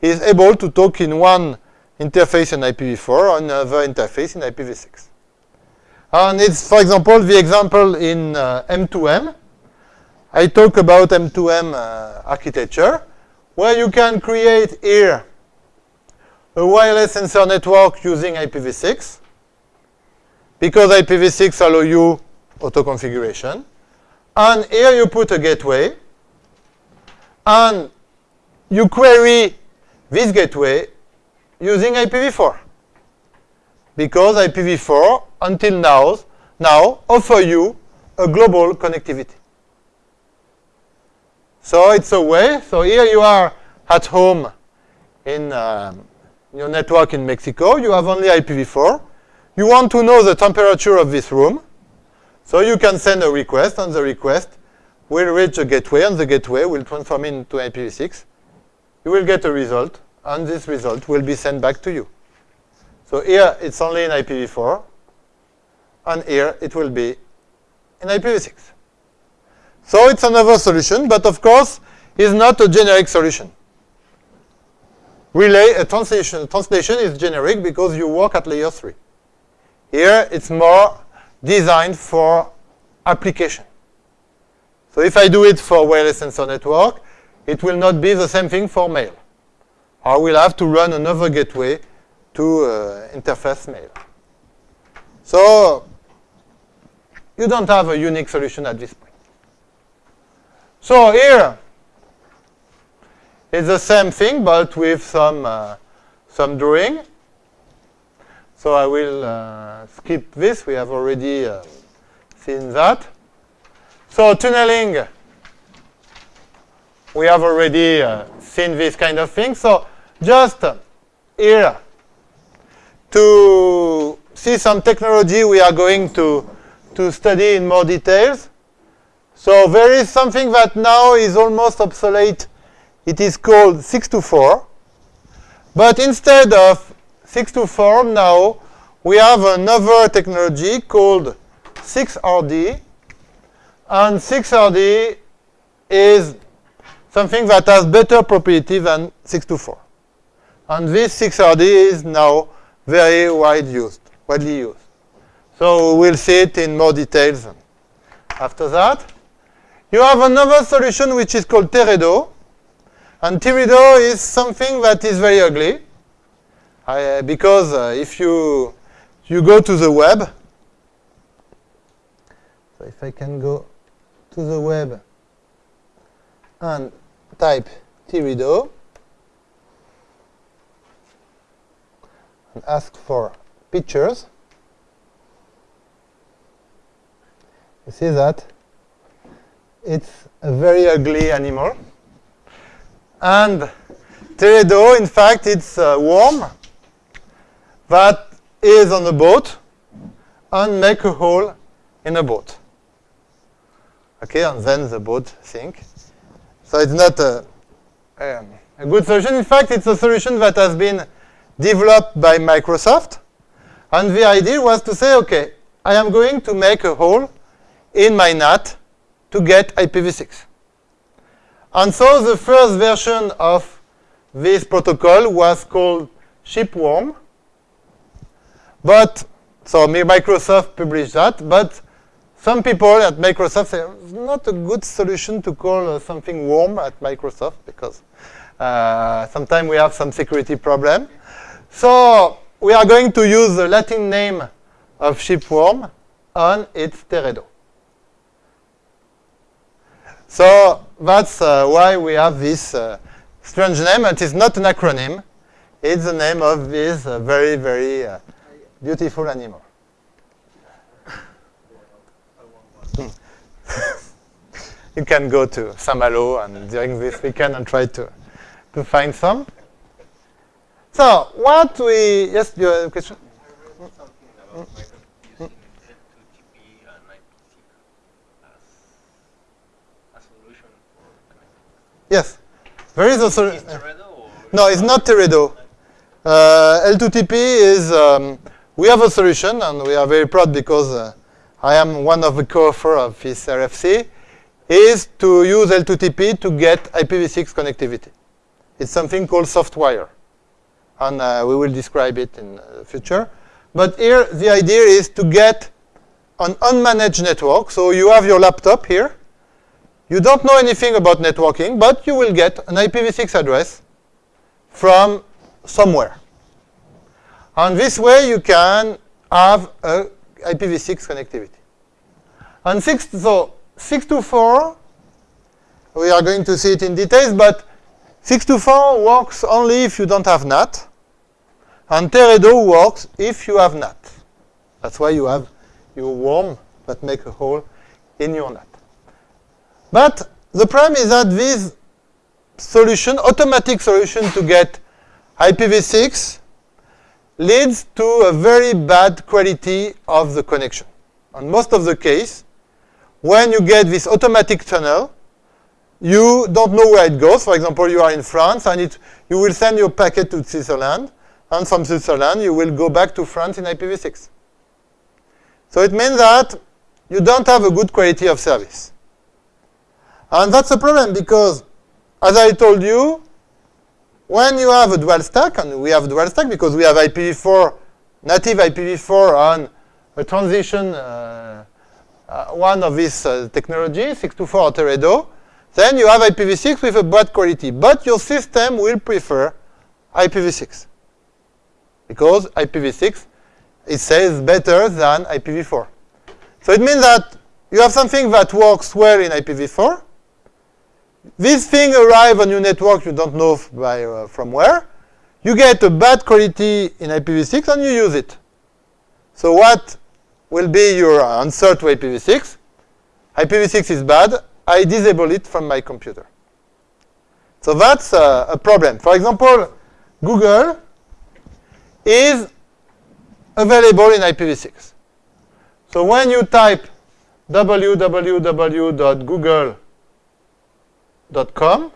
is able to talk in one interface in IPv4 or another interface in IPv6. And it's, for example, the example in uh, M2M. I talk about M2M uh, architecture, where you can create here a wireless sensor network using IPv6, because IPv6 allow you auto-configuration. And here you put a gateway, and you query this gateway using IPv4 because IPv4 until now, now offer you a global connectivity. So it's a way. So here you are at home in um, your network in Mexico. You have only IPv4. You want to know the temperature of this room. So you can send a request, and the request will reach a gateway, and the gateway will transform into IPv6. You will get a result, and this result will be sent back to you. So here it's only in IPv4, and here it will be in IPv6. So it's another solution, but of course, it's not a generic solution. Relay, a translation, translation is generic because you work at layer 3. Here, it's more designed for application. So if I do it for wireless sensor network, it will not be the same thing for mail. I will have to run another gateway to uh, interface mail. So you don't have a unique solution at this point. So here, it's the same thing, but with some, uh, some drawing. So I will uh, skip this. We have already uh, seen that. So tunneling, we have already uh, seen this kind of thing. So just here, to see some technology we are going to, to study in more details. So there is something that now is almost obsolete. It is called 6to4. But instead of 6to4 now, we have another technology called 6RD. And 6RD is something that has better property than 6to4. And this 6RD is now very wide used, widely used. So we'll see it in more details after that. You have another solution which is called Teredo. And Teredo is something that is very ugly. because uh, if you, you go to the web, So if I can go to the web and type Teredo and ask for pictures, you see that it's a very ugly animal. And Teredo, in fact, it's a worm that is on a boat and make a hole in a boat. Okay, and then the boat sink. So it's not a, a, a good solution. In fact, it's a solution that has been developed by Microsoft. And the idea was to say, okay, I am going to make a hole in my NAT to get IPv6. And so the first version of this protocol was called Shipworm. But, so Microsoft published that, but some people at Microsoft say it's not a good solution to call uh, something worm at Microsoft because uh, sometimes we have some security problem. So we are going to use the Latin name of shipworm on its Teredo. So that's uh, why we have this uh, strange name. It is not an acronym. It's the name of this uh, very, very uh, beautiful animal. [LAUGHS] you can go to Saint-Malo and during this weekend and try to, to find some. So what we, yes, you have a question? Yes. There is a solution. No, it's not Teredo. Uh, L2TP is, um, we have a solution, and we are very proud because uh, I am one of the co-authors of this RFC, is to use L2TP to get IPv6 connectivity. It's something called SoftWire. And uh, we will describe it in the future. But here, the idea is to get an unmanaged network. So you have your laptop here. You don't know anything about networking, but you will get an IPv6 address from somewhere. And this way you can have a IPv6 connectivity. And six, so 6to4, we are going to see it in details, but 6to4 works only if you don't have NAT. And Teredo works if you have NAT. That's why you have your worm that make a hole in your NAT. But the problem is that this solution, automatic solution to get IPv6, leads to a very bad quality of the connection. On most of the case, when you get this automatic tunnel, you don't know where it goes. For example, you are in France, and it, you will send your packet to Switzerland, and from Switzerland, you will go back to France in IPv6. So it means that you don't have a good quality of service. And that's a problem because, as I told you, when you have a dual stack, and we have dual stack because we have IPv4, native IPv4 on a transition, uh, uh, one of these uh, technology, 6to4 Teredo, then you have IPv6 with a bad quality. But your system will prefer IPv6 because IPv6 it says better than IPv4. So it means that you have something that works well in IPv4. This thing arrives on your network, you don't know by, uh, from where. You get a bad quality in IPv6 and you use it. So what will be your answer to IPv6? IPv6 is bad. I disable it from my computer. So that's uh, a problem. For example, Google is available in IPv6. So when you type www.google.com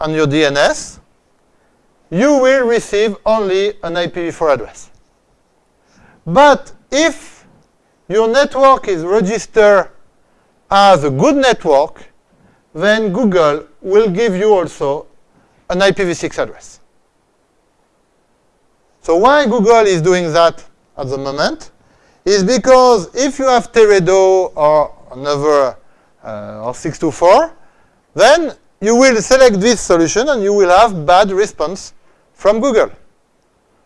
on your DNS, you will receive only an IPv4 address. But if your network is registered as a good network, then Google will give you also an IPv6 address. So why Google is doing that at the moment is because if you have Teredo or another uh, or 6to4, then you will select this solution and you will have bad response from Google.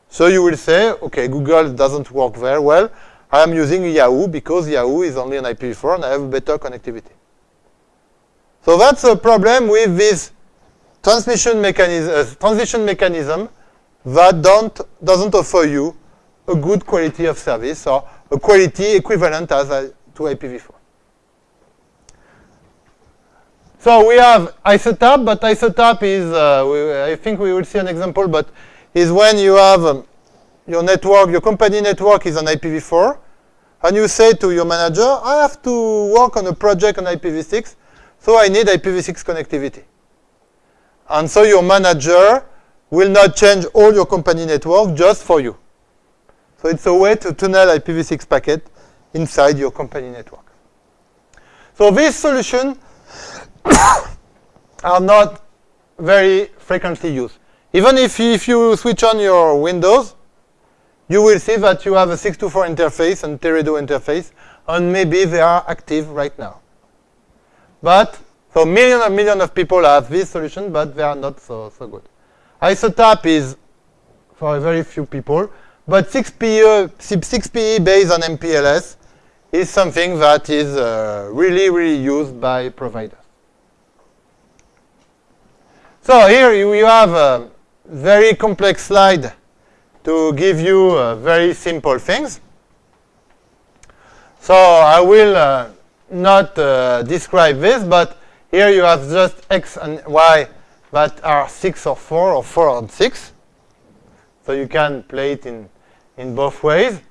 So you will say, okay, Google doesn't work very well. I am using Yahoo because Yahoo is only on IPv4 and I have better connectivity. So that's a problem with this transmission mechanism, uh, transition mechanism that don't, doesn't offer you a good quality of service or a quality equivalent as to IPv4. So we have ISATAP, but ISATAP is, uh, we, I think we will see an example, but is when you have um, your network, your company network is on IPv4, and you say to your manager, I have to work on a project on IPv6, so I need IPv6 connectivity. And so your manager will not change all your company network just for you. So it's a way to tunnel IPv6 packet inside your company network. So this solution [COUGHS] are not very frequently used. Even if, if you switch on your Windows, you will see that you have a 6to4 interface and Teredo interface, and maybe they are active right now. But, so millions and million of people have this solution, but they are not so, so good. ISATAP is for very few people, but 6PE, 6PE based on MPLS is something that is uh, really, really used by providers. So here you have a very complex slide to give you uh, very simple things. So I will uh, not uh, describe this, but here you have just x and y that are 6 or 4 or 4 and 6. So you can play it in, in both ways.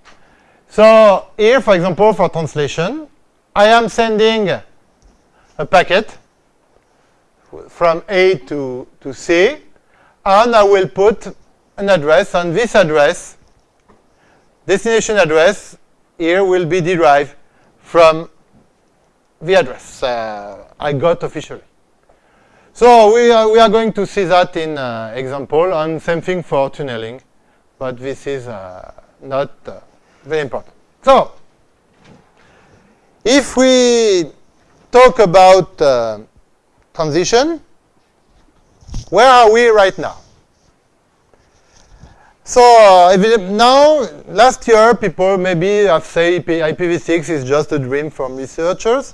So here, for example, for translation, I am sending a packet from A to, to C, and I will put an address, and this address, destination address, here will be derived from the address uh, I got officially. So we are, we are going to see that in uh, example, and same thing for tunneling, but this is uh, not uh, very important. So if we talk about uh, transition. Where are we right now? So uh, now, last year, people maybe have said IPv6 is just a dream from researchers,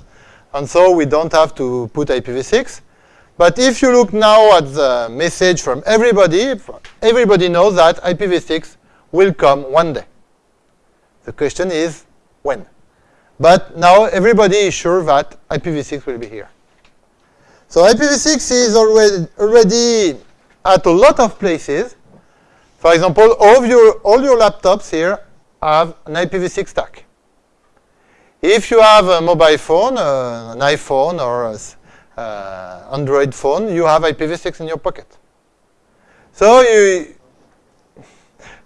and so we don't have to put IPv6. But if you look now at the message from everybody, everybody knows that IPv6 will come one day. The question is, when? But now everybody is sure that IPv6 will be here. So IPv6 is already, already at a lot of places. For example, all of your, all your laptops here have an IPv6 stack. If you have a mobile phone, uh, an iPhone or an uh, Android phone, you have IPv6 in your pocket. So you,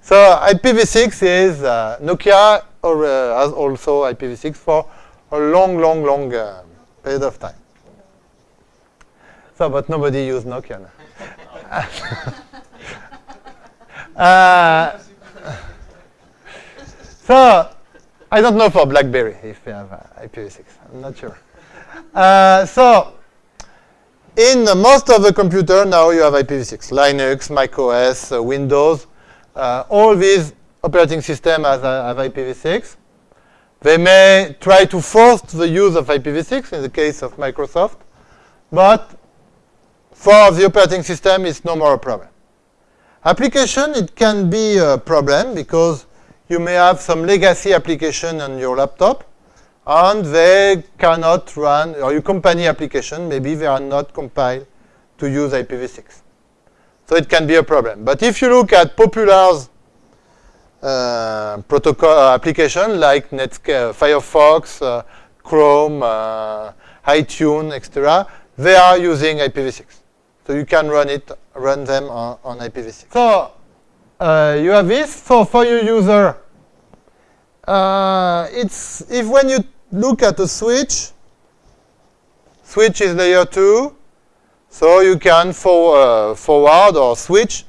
so IPv6 is uh, Nokia or, uh, has also IPv6 for a long, long, long uh, period of time. So, but nobody used Nokia [LAUGHS] uh, so, I don't know for BlackBerry if they have uh, IPv6. I'm not sure. Uh, so, in most of the computer now you have IPv6. Linux, macOS, uh, Windows, uh, all these operating systems have, have IPv6. They may try to force the use of IPv6 in the case of Microsoft, but for the operating system, it's no more a problem. Application, it can be a problem because you may have some legacy application on your laptop and they cannot run, or your company application, maybe they are not compiled to use IPv6. So it can be a problem. But if you look at popular uh, protocol uh, application like Netscape, Firefox, uh, Chrome, uh, iTunes, etc., they are using IPv6. So you can run it, run them on, on IPv6. So uh, you have this. So for your user, uh, it's if when you look at a switch, switch is layer two, so you can for, uh, forward or switch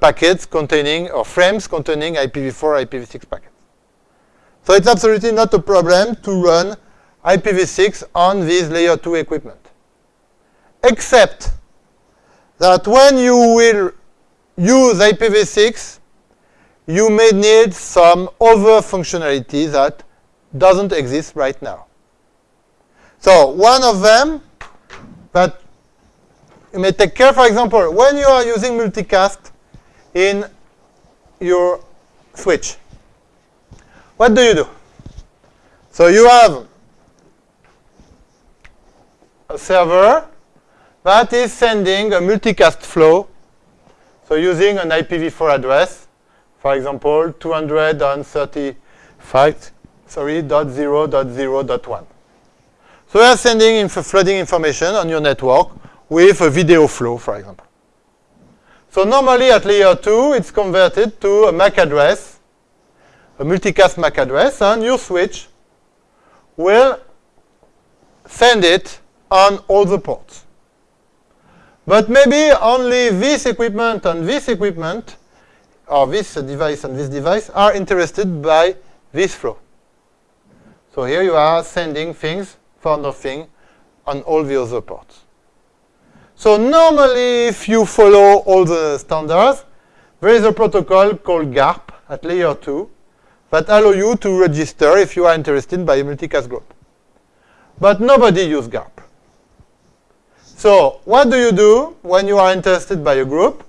packets containing or frames containing IPv4, IPv6 packets. So it's absolutely not a problem to run IPv6 on this layer 2 equipment. Except that when you will use IPv6, you may need some other functionality that doesn't exist right now. So one of them that you may take care, for example, when you are using multicast in your switch, what do you do? So you have a server that is sending a multicast flow. So using an IPv4 address, for example, 235, sorry, dot zero dot zero dot one. So we are sending inf flooding information on your network with a video flow, for example. So normally at layer 2, it's converted to a MAC address, a multicast MAC address, and your switch will send it on all the ports. But maybe only this equipment and this equipment, or this device and this device, are interested by this flow. So here you are sending things for nothing on all the other ports. So normally, if you follow all the standards, there is a protocol called GARP at layer 2 that allow you to register if you are interested by a multicast group. But nobody uses GARP. So what do you do when you are interested by a group?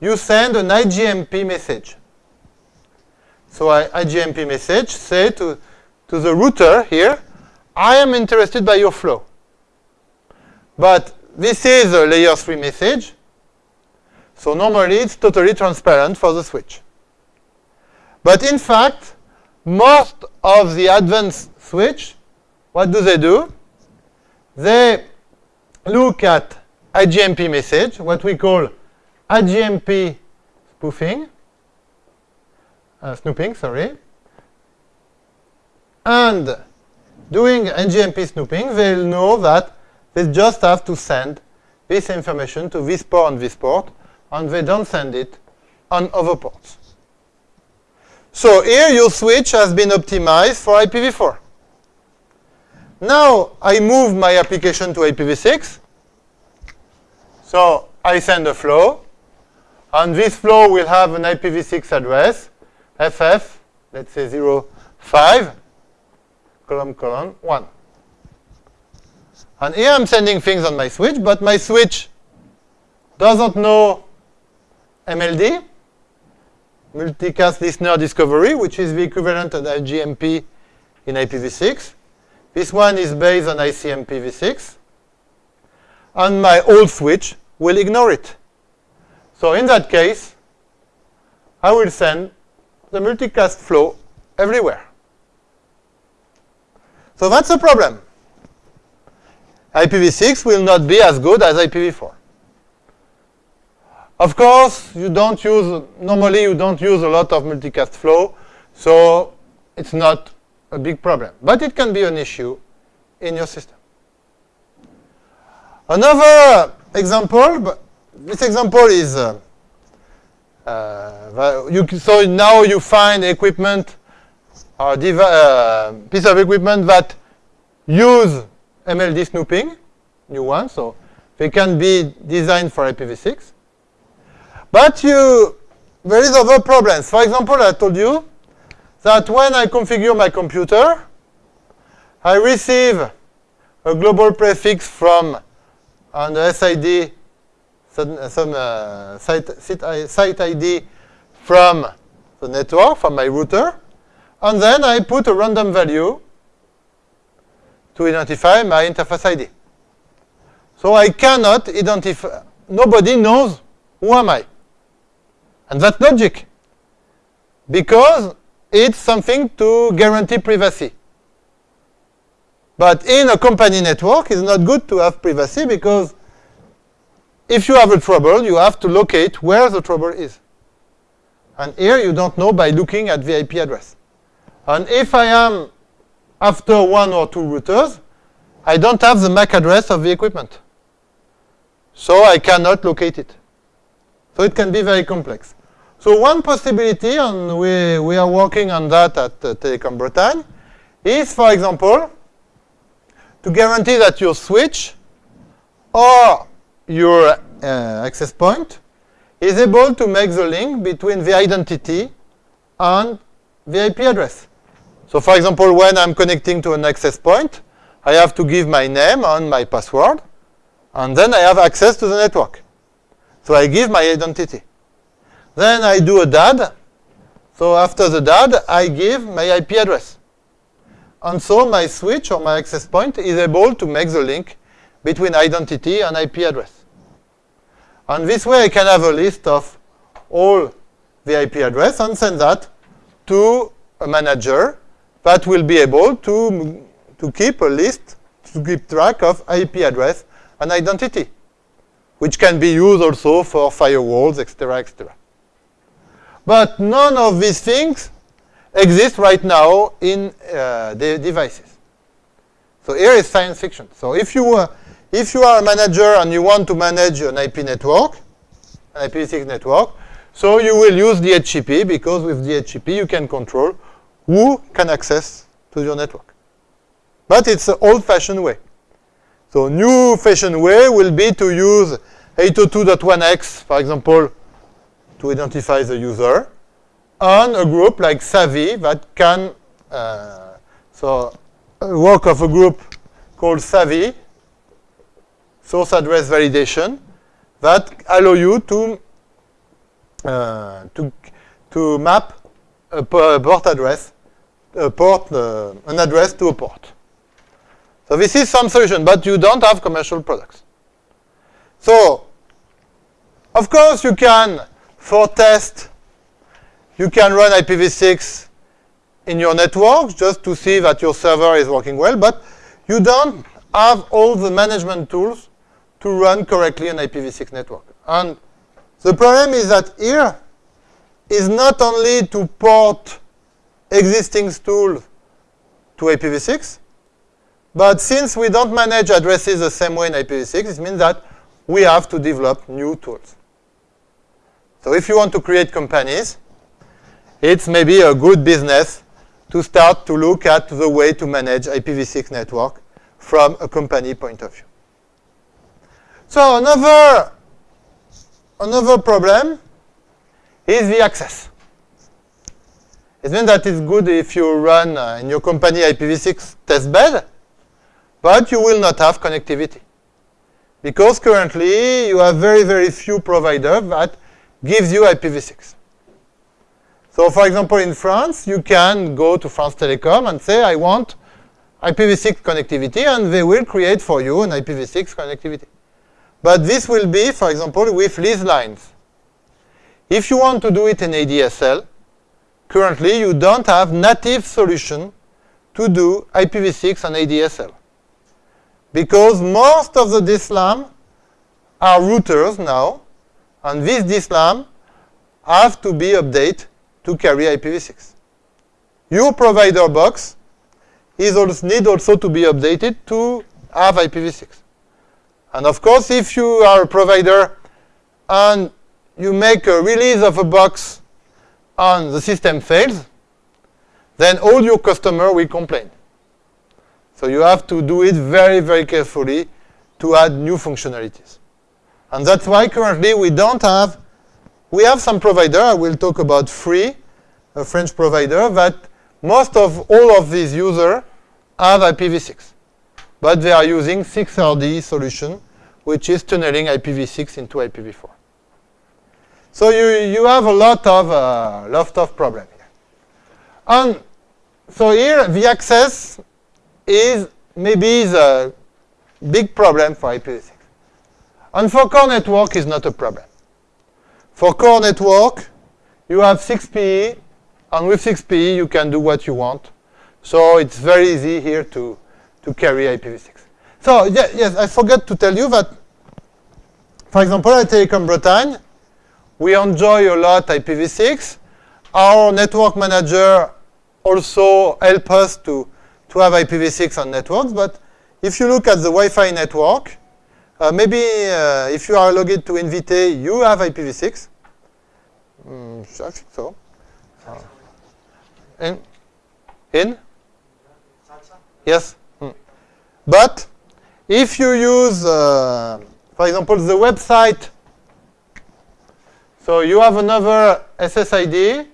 You send an IGMP message. So I, IGMP message say to, to the router here, I am interested by your flow. But this is a layer 3 message. So normally it's totally transparent for the switch. But in fact, most of the advanced switch, what do they do? They look at IGMP message, what we call IGMP spoofing, uh, snooping, sorry. And doing IGMP snooping, they'll know that they just have to send this information to this port and this port, and they don't send it on other ports. So here your switch has been optimized for IPv4. Now I move my application to IPv6. So I send a flow. And this flow will have an IPv6 address, FF, let's say 0, 05, column, column, 1. And here I'm sending things on my switch, but my switch doesn't know MLD, multicast listener discovery, which is the equivalent of IGMP in IPv6. This one is based on ICMPv6. And my old switch will ignore it. So in that case, I will send the multicast flow everywhere. So that's a problem. IPv6 will not be as good as IPv4. Of course, you don't use, normally you don't use a lot of multicast flow, so it's not a big problem. But it can be an issue in your system. Another example, but this example is, uh, uh, you, so now you find equipment or uh, piece of equipment that use MLD snooping, new one, so they can be designed for IPv6. But you, there is other problems. For example, I told you that when I configure my computer, I receive a global prefix from an SID, some, some uh, site, site ID from the network, from my router, and then I put a random value to identify my interface ID. So I cannot identify, nobody knows who am I. And that's logic. Because it's something to guarantee privacy. But in a company network, it's not good to have privacy because if you have a trouble, you have to locate where the trouble is. And here you don't know by looking at the IP address. And if I am after one or two routers, I don't have the MAC address of the equipment. So I cannot locate it. So it can be very complex. So one possibility, and we, we are working on that at uh, Telecom Bretagne, is, for example, to guarantee that your switch or your uh, access point is able to make the link between the identity and the IP address. So for example, when I'm connecting to an access point, I have to give my name and my password, and then I have access to the network. So I give my identity. Then I do a DAD. So after the DAD, I give my IP address. And so my switch or my access point is able to make the link between identity and IP address. And this way I can have a list of all the IP address and send that to a manager that will be able to, to keep a list, to keep track of IP address and identity, which can be used also for firewalls, etc., etc. But none of these things exist right now in uh, the devices. So here is science fiction. So if you, uh, if you are a manager and you want to manage an IP network, an IPv6 network, so you will use DHCP because with DHCP you can control who can access to your network. But it's an old-fashioned way. So new-fashioned way will be to use 802.1x, for example, to identify the user, and a group like SAVI that can, uh, so work of a group called SAVI, source address validation, that allow you to, uh, to, to map a port address, a port, uh, an address to a port. So this is some solution, but you don't have commercial products. So, of course you can, for test, you can run IPv6 in your network just to see that your server is working well, but you don't have all the management tools to run correctly an IPv6 network. And the problem is that here is not only to port existing tools to IPv6, but since we don't manage addresses the same way in IPv6, it means that we have to develop new tools. So if you want to create companies, it's maybe a good business to start to look at the way to manage IPv6 network from a company point of view. So another, another problem is the access. It means that it's good if you run uh, in your company IPv6 testbed, but you will not have connectivity. Because currently you have very, very few providers that gives you IPv6. So for example, in France, you can go to France Telecom and say, I want IPv6 connectivity, and they will create for you an IPv6 connectivity. But this will be, for example, with lease lines. If you want to do it in ADSL, currently you don't have native solution to do IPv6 on ADSL. Because most of the DSLAM are routers now, and this DSLAM have to be updated to carry IPv6. Your provider box is also need also to be updated to have IPv6. And of course, if you are a provider and you make a release of a box and the system fails, then all your customer will complain. So you have to do it very, very carefully to add new functionalities. And that's why currently we don't have, we have some provider, I will talk about free, a French provider, that most of all of these users have IPv6 but they are using 6RD solution, which is tunneling IPv6 into IPv4. So you, you have a lot of, uh, lot of problem here. And so here, the access is maybe the big problem for IPv6. And for core network is not a problem. For core network, you have 6PE, and with 6PE you can do what you want. So it's very easy here to, to carry IPv6. So yeah, yes, I forgot to tell you that, for example, at Telecom Bretagne, we enjoy a lot IPv6. Our network manager also help us to, to have IPv6 on networks. But if you look at the Wi-Fi network, uh, maybe uh, if you are logged to Invite, you have IPv6. Mm, I think so. Uh, in? In? Yes. But if you use, uh, for example, the website, so you have another SSID,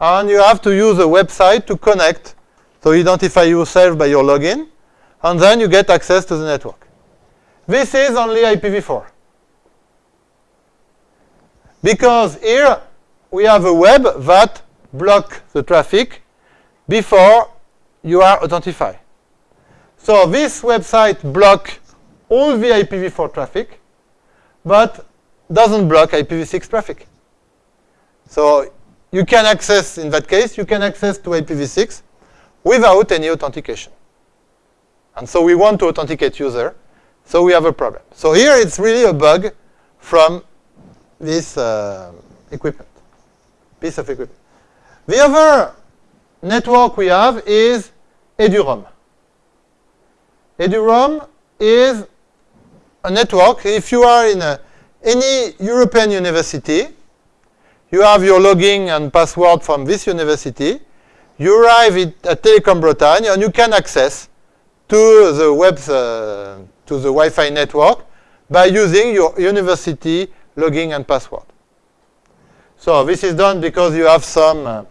and you have to use a website to connect. So identify yourself by your login, and then you get access to the network. This is only IPv4. Because here we have a web that block the traffic before you are authentified. So this website block all the IPv4 traffic, but doesn't block IPv6 traffic. So you can access, in that case, you can access to IPv6 without any authentication. And so we want to authenticate user, so we have a problem. So here it's really a bug from this uh, equipment, piece of equipment. The other network we have is eduroam. eduroam is a network. If you are in a, any European university, you have your login and password from this university. You arrive at Telecom Bretagne, and you can access to the web uh, to the Wi-Fi network by using your university login and password. So this is done because you have some uh,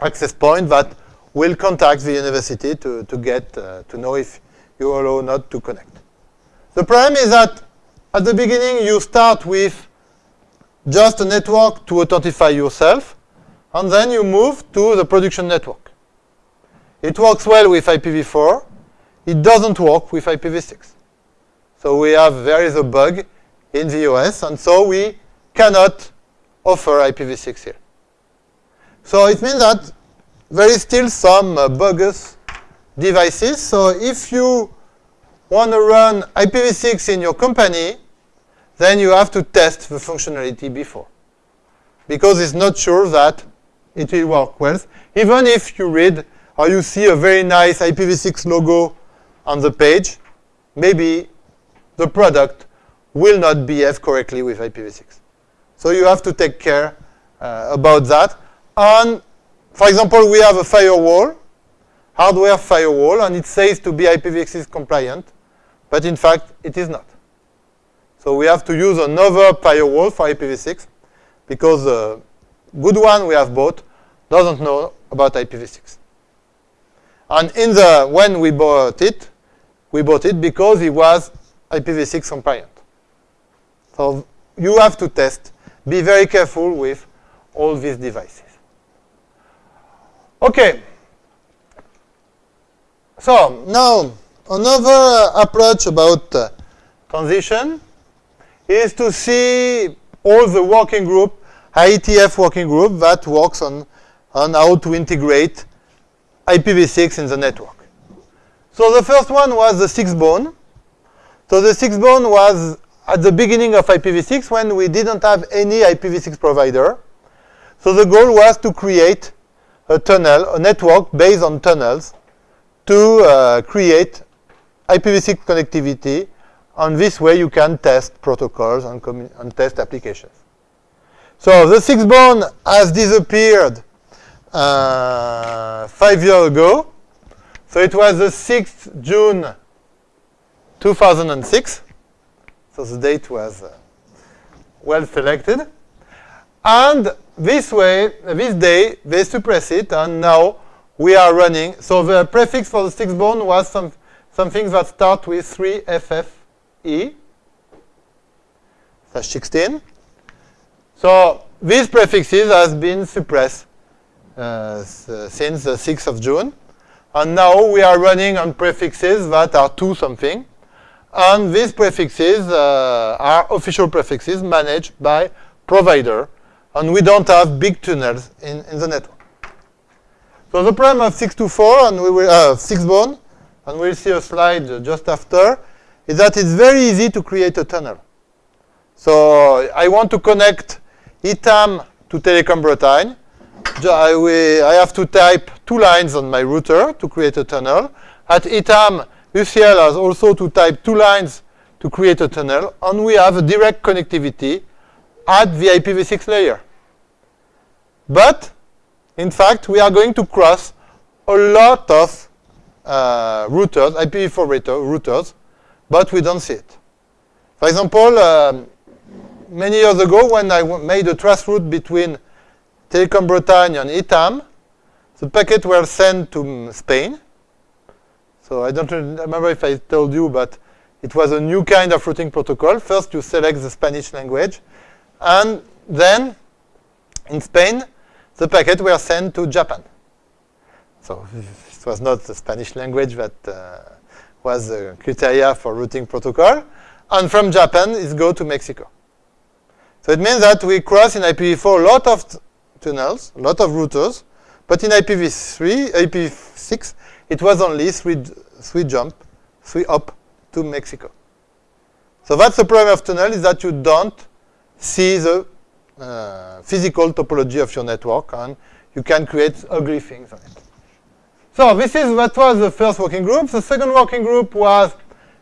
access point that will contact the university to, to get uh, to know if you are allowed not to connect. The problem is that at the beginning you start with just a network to authentify yourself, and then you move to the production network. It works well with IPv4. It doesn't work with IPv6. So we have, there is a bug in the OS, and so we cannot offer IPv6 here. So it means that there is still some uh, bogus devices. So if you want to run IPv6 in your company, then you have to test the functionality before. Because it's not sure that it will work well. Even if you read or you see a very nice IPv6 logo on the page, maybe the product will not behave correctly with IPv6. So you have to take care uh, about that. And for example, we have a firewall, hardware firewall, and it says to be IPv6 compliant, but in fact, it is not. So we have to use another firewall for IPv6 because the good one we have bought doesn't know about IPv6. And in the when we bought it, we bought it because it was IPv6 compliant. So you have to test. Be very careful with all these devices. Okay. So now another approach about uh, transition is to see all the working group, IETF working group that works on, on how to integrate IPv6 in the network. So the first one was the 6bone. So the 6bone was at the beginning of IPv6 when we didn't have any IPv6 provider. So the goal was to create a tunnel, a network based on tunnels to uh, create IPv6 connectivity. And this way you can test protocols and, and test applications. So the 6bone has disappeared uh, five years ago. So it was the 6th June 2006. So the date was uh, well selected. And this way, this day, they suppress it, and now we are running. So the prefix for the 6bone was some, something that starts with 3FFE, slash 16. So these prefixes has been suppressed uh, since the 6th of June. And now we are running on prefixes that are 2 something. And these prefixes uh, are official prefixes managed by provider. And we don't have big tunnels in, in the network. So the problem of 6to4 and we will uh, 6bone, and we'll see a slide just after, is that it's very easy to create a tunnel. So I want to connect ITAM to Telecom Bretagne. I, I have to type two lines on my router to create a tunnel. At ITAM, UCL has also to type two lines to create a tunnel, and we have a direct connectivity at the IPv6 layer. But, in fact, we are going to cross a lot of uh, routers, IPv4 routers, but we don't see it. For example, um, many years ago, when I made a traceroute between Telecom Bretagne and ITAM. The packets were sent to Spain. So I don't remember if I told you, but it was a new kind of routing protocol. First, you select the Spanish language. And then, in Spain, the packets were sent to Japan. So it was not the Spanish language that uh, was the criteria for routing protocol. And from Japan, it go to Mexico. So it means that we cross in IPv4 a lot of tunnels, a lot of routers, but in IPv3, IPv6, it was only three, three jump, three up to Mexico. So that's the problem of tunnel is that you don't see the uh, physical topology of your network and you can create ugly things on it. So this is what was the first working group. The second working group was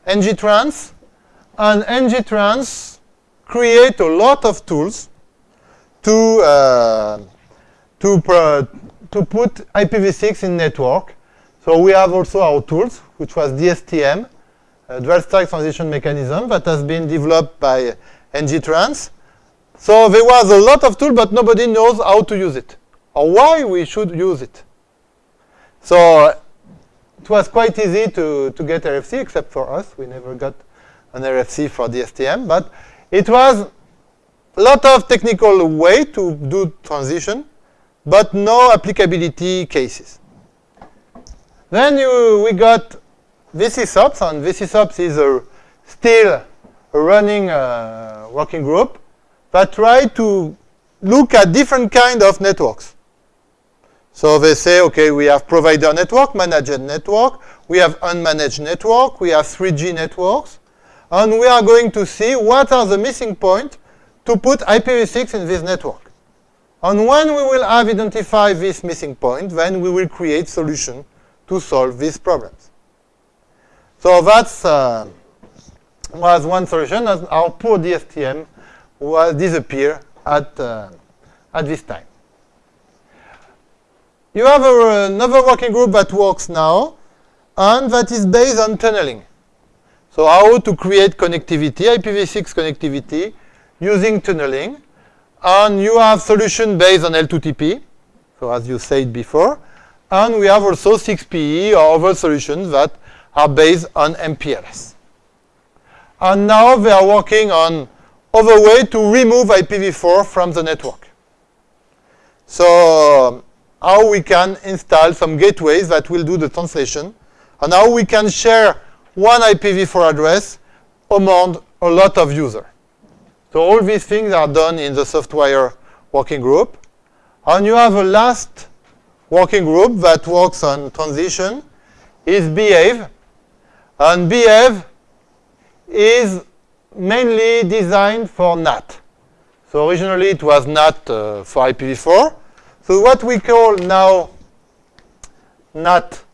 ngtrans. And ngtrans create a lot of tools to uh, to to put IPv6 in network. So we have also our tools, which was DSTM, a dual stack transition mechanism that has been developed by ngtrans. So there was a lot of tools, but nobody knows how to use it or why we should use it. So it was quite easy to, to get RFC, except for us. We never got an RFC for DSTM, but it was a lot of technical way to do transition, but no applicability cases. Then you, we got v6ops, and v6ops is a, still a running uh, working group that try to look at different kind of networks. So they say, okay, we have provider network, managed network, we have unmanaged network, we have 3G networks, and we are going to see what are the missing points to put IPv6 in this network. And when we will have identified this missing point, then we will create solution to solve these problems. So that's uh, was one solution. Our poor DSTM will disappear at, uh, at this time. You have a, another working group that works now, and that is based on tunneling. So how to create connectivity, IPv6 connectivity, using tunneling. And you have solution based on L2TP, so as you said before. And we have also 6PE or other solutions that are based on MPLS. And now they are working on other way to remove IPv4 from the network. So how we can install some gateways that will do the translation, and how we can share one IPv4 address among a lot of users. So all these things are done in the softwire working group. And you have a last working group that works on transition is Behave. And Behave is mainly designed for NAT. So originally it was NAT uh, for IPv4. So what we call now NAT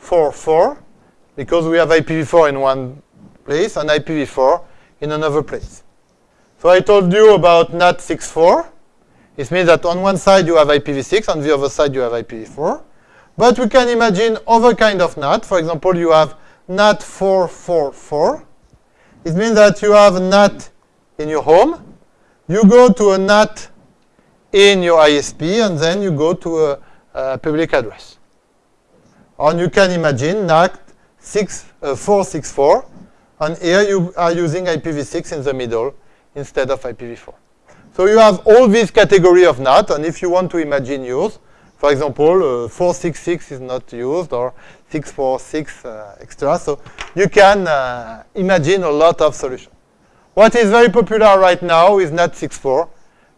4.4, because we have IPv4 in one place and IPv4 in another place. So I told you about NAT 6.4. It means that on one side you have IPv6, on the other side you have IPv4. But we can imagine other kind of NAT. For example, you have NAT 444. It means that you have a NAT in your home. You go to a NAT in your ISP, and then you go to a, a public address. And you can imagine NAT 6, uh, 464, and here you are using IPv6 in the middle instead of IPv4. So you have all these category of NAT, and if you want to imagine use, for example, uh, 466 is not used, or 646 uh, extra, so you can uh, imagine a lot of solutions. What is very popular right now is NAT 64,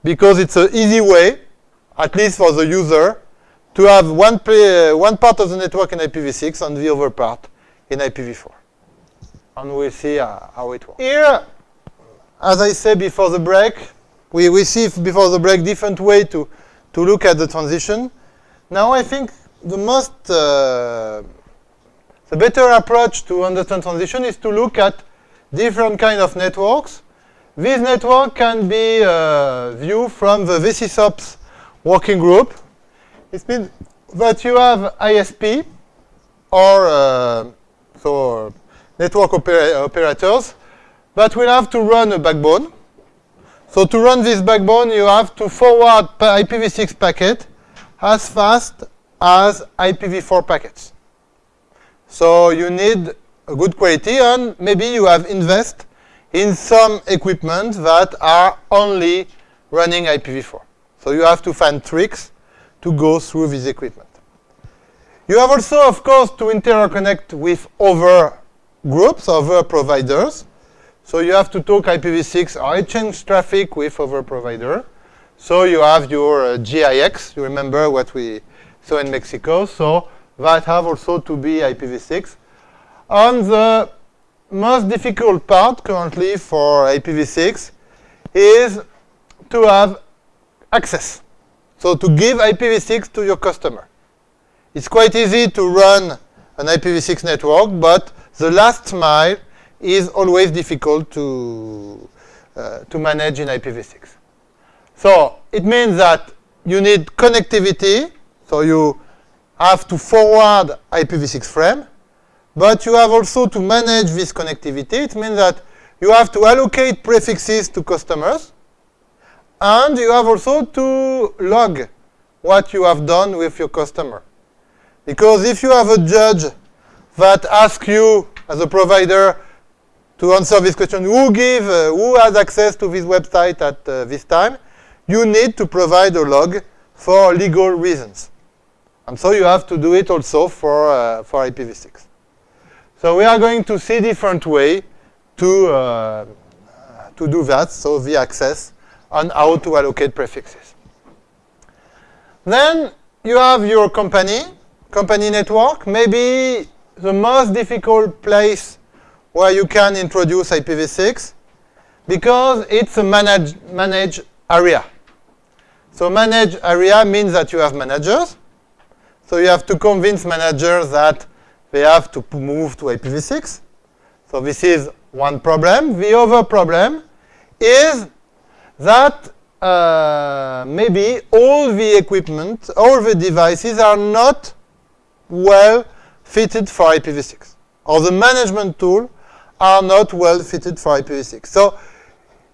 because it's an easy way, at least for the user, to have one, uh, one part of the network in IPv6 and the other part in IPv4. And we'll see uh, how it works. Here, as I said before the break, we, see before the break different way to, to look at the transition. Now I think the most, uh, the better approach to understand transition is to look at different kind of networks this network can be uh, viewed from the v6ops working group. It means that you have ISP or uh, so network opera operators that will have to run a backbone. So to run this backbone, you have to forward IPv6 packet as fast as IPv4 packets. So you need a good quality, and maybe you have invest in some equipment that are only running IPv4. So you have to find tricks to go through this equipment. You have also, of course, to interconnect with other groups, other providers. So you have to talk IPv6 or exchange traffic with other provider. So you have your uh, GIX. You remember what we saw in Mexico. So that have also to be IPv6. And the most difficult part currently for IPv6 is to have access. So to give IPv6 to your customer. It's quite easy to run an IPv6 network, but the last mile is always difficult to, uh, to manage in IPv6. So it means that you need connectivity, so you have to forward IPv6 frame, but you have also to manage this connectivity. It means that you have to allocate prefixes to customers, and you have also to log what you have done with your customer. Because if you have a judge that asks you as a provider to answer this question, who give, uh, who has access to this website at uh, this time, you need to provide a log for legal reasons. And so you have to do it also for, uh, for IPv6. So we are going to see different way to, uh, to do that, so the access and how to allocate prefixes. Then you have your company, company network. Maybe the most difficult place where you can introduce IPv6 because it's a managed manage area. So managed area means that you have managers. So you have to convince managers that they have to move to IPv6. So this is one problem. The other problem is that uh, maybe all the equipment, all the devices are not well fitted for IPv6. Or the management tool are not well fitted for IPv6. So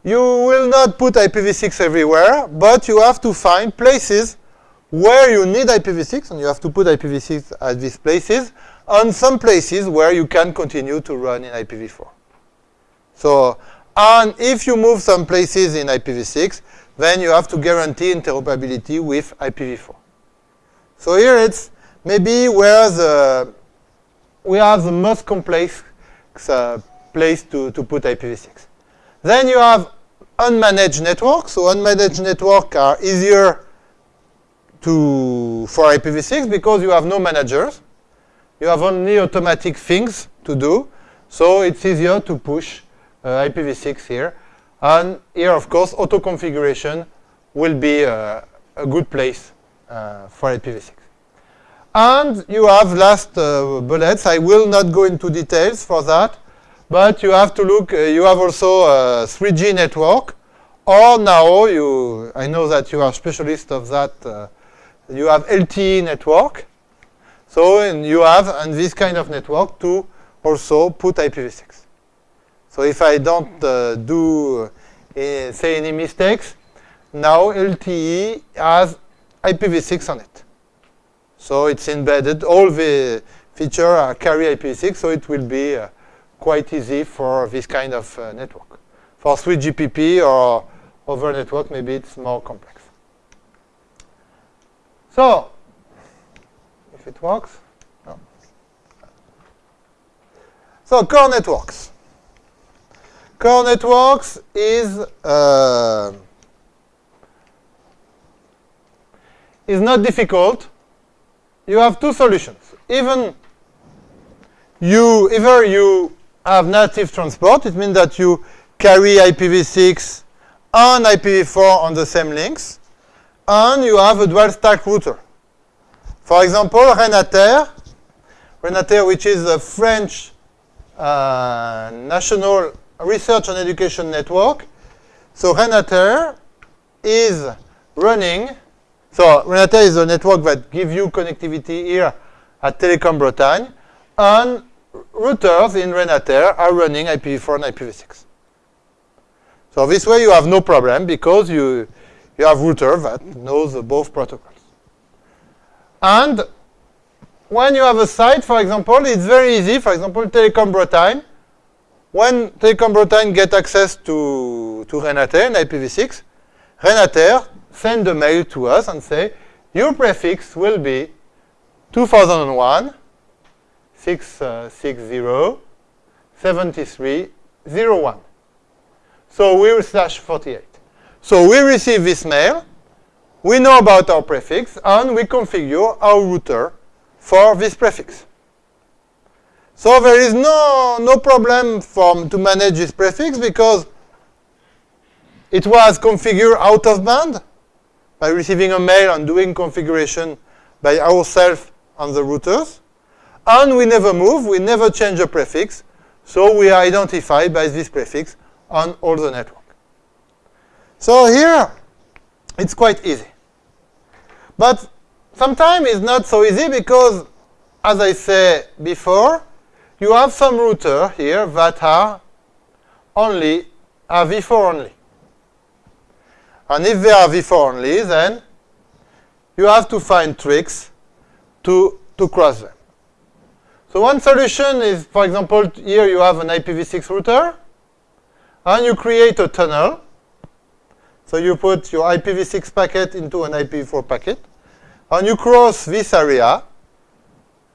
you will not put IPv6 everywhere, but you have to find places where you need IPv6, and you have to put IPv6 at these places, and some places where you can continue to run in IPv4. So, and if you move some places in IPv6, then you have to guarantee interoperability with IPv4. So here it's maybe where the we have the most complex uh, place to, to put IPv6. Then you have unmanaged networks. So unmanaged networks are easier to for IPv6 because you have no managers. You have only automatic things to do. So it's easier to push uh, IPv6 here. And here, of course, auto configuration will be uh, a good place uh, for IPv6. And you have last uh, bullets. I will not go into details for that. But you have to look, uh, you have also a 3G network. Or now, you, I know that you are specialist of that, uh, you have LTE network. So you have, and this kind of network, to also put IPv6. So if I don't uh, do, uh, say, any mistakes, now LTE has IPv6 on it. So it's embedded. All the features are carry IPv6, so it will be uh, quite easy for this kind of uh, network. For 3GPP or other network, maybe it's more complex. So, if it works. No. So, core networks. Core networks is uh, is not difficult. You have two solutions. Even you either you have native transport, it means that you carry IPv6 and IPv4 on the same links, and you have a dual stack router. For example, Renater, Renater, which is a French uh, national research and education network. So Renater is running, so Renater is a network that gives you connectivity here at Telecom Bretagne, and routers in Renater are running IPv4 and IPv6. So this way you have no problem because you, you have router that knows both protocols. And when you have a site, for example, it's very easy. For example, Telecom Bretagne. When Telecom Bretagne get access to, to Renater and IPv6, Renater send a mail to us and say, your prefix will be 2001 660 uh, 7301. So we will slash 48. So we receive this mail, we know about our prefix, and we configure our router for this prefix. So there is no, no problem from, to manage this prefix because it was configured out of band by receiving a mail and doing configuration by ourselves on the routers. And we never move, we never change a prefix, so we are identified by this prefix on all the network. So here, it's quite easy. But sometimes it's not so easy because, as I said before, you have some router here that are only are v4 only. And if they are v4 only, then you have to find tricks to, to cross them. So one solution is, for example, here you have an IPv6 router, and you create a tunnel. So you put your IPv6 packet into an IPv4 packet, and you cross this area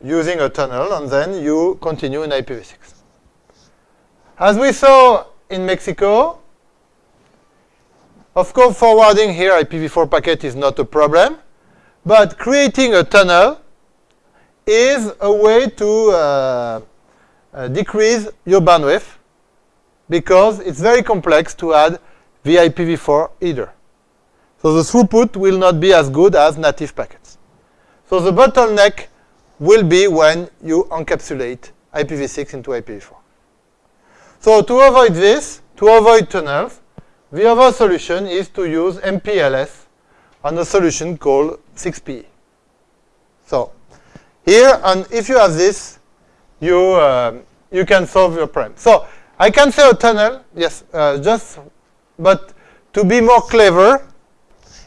using a tunnel, and then you continue in IPv6. As we saw in Mexico, of course, forwarding here IPv4 packet is not a problem, but creating a tunnel is a way to uh, uh, decrease your bandwidth because it's very complex to add VIPv4 either. So the throughput will not be as good as native packets. So the bottleneck will be when you encapsulate IPv6 into IPv4. So to avoid this, to avoid tunnels, the other solution is to use MPLS on a solution called 6PE. So here, and if you have this, you, uh, you can solve your problem. So I can say a tunnel, yes, uh, just, but to be more clever,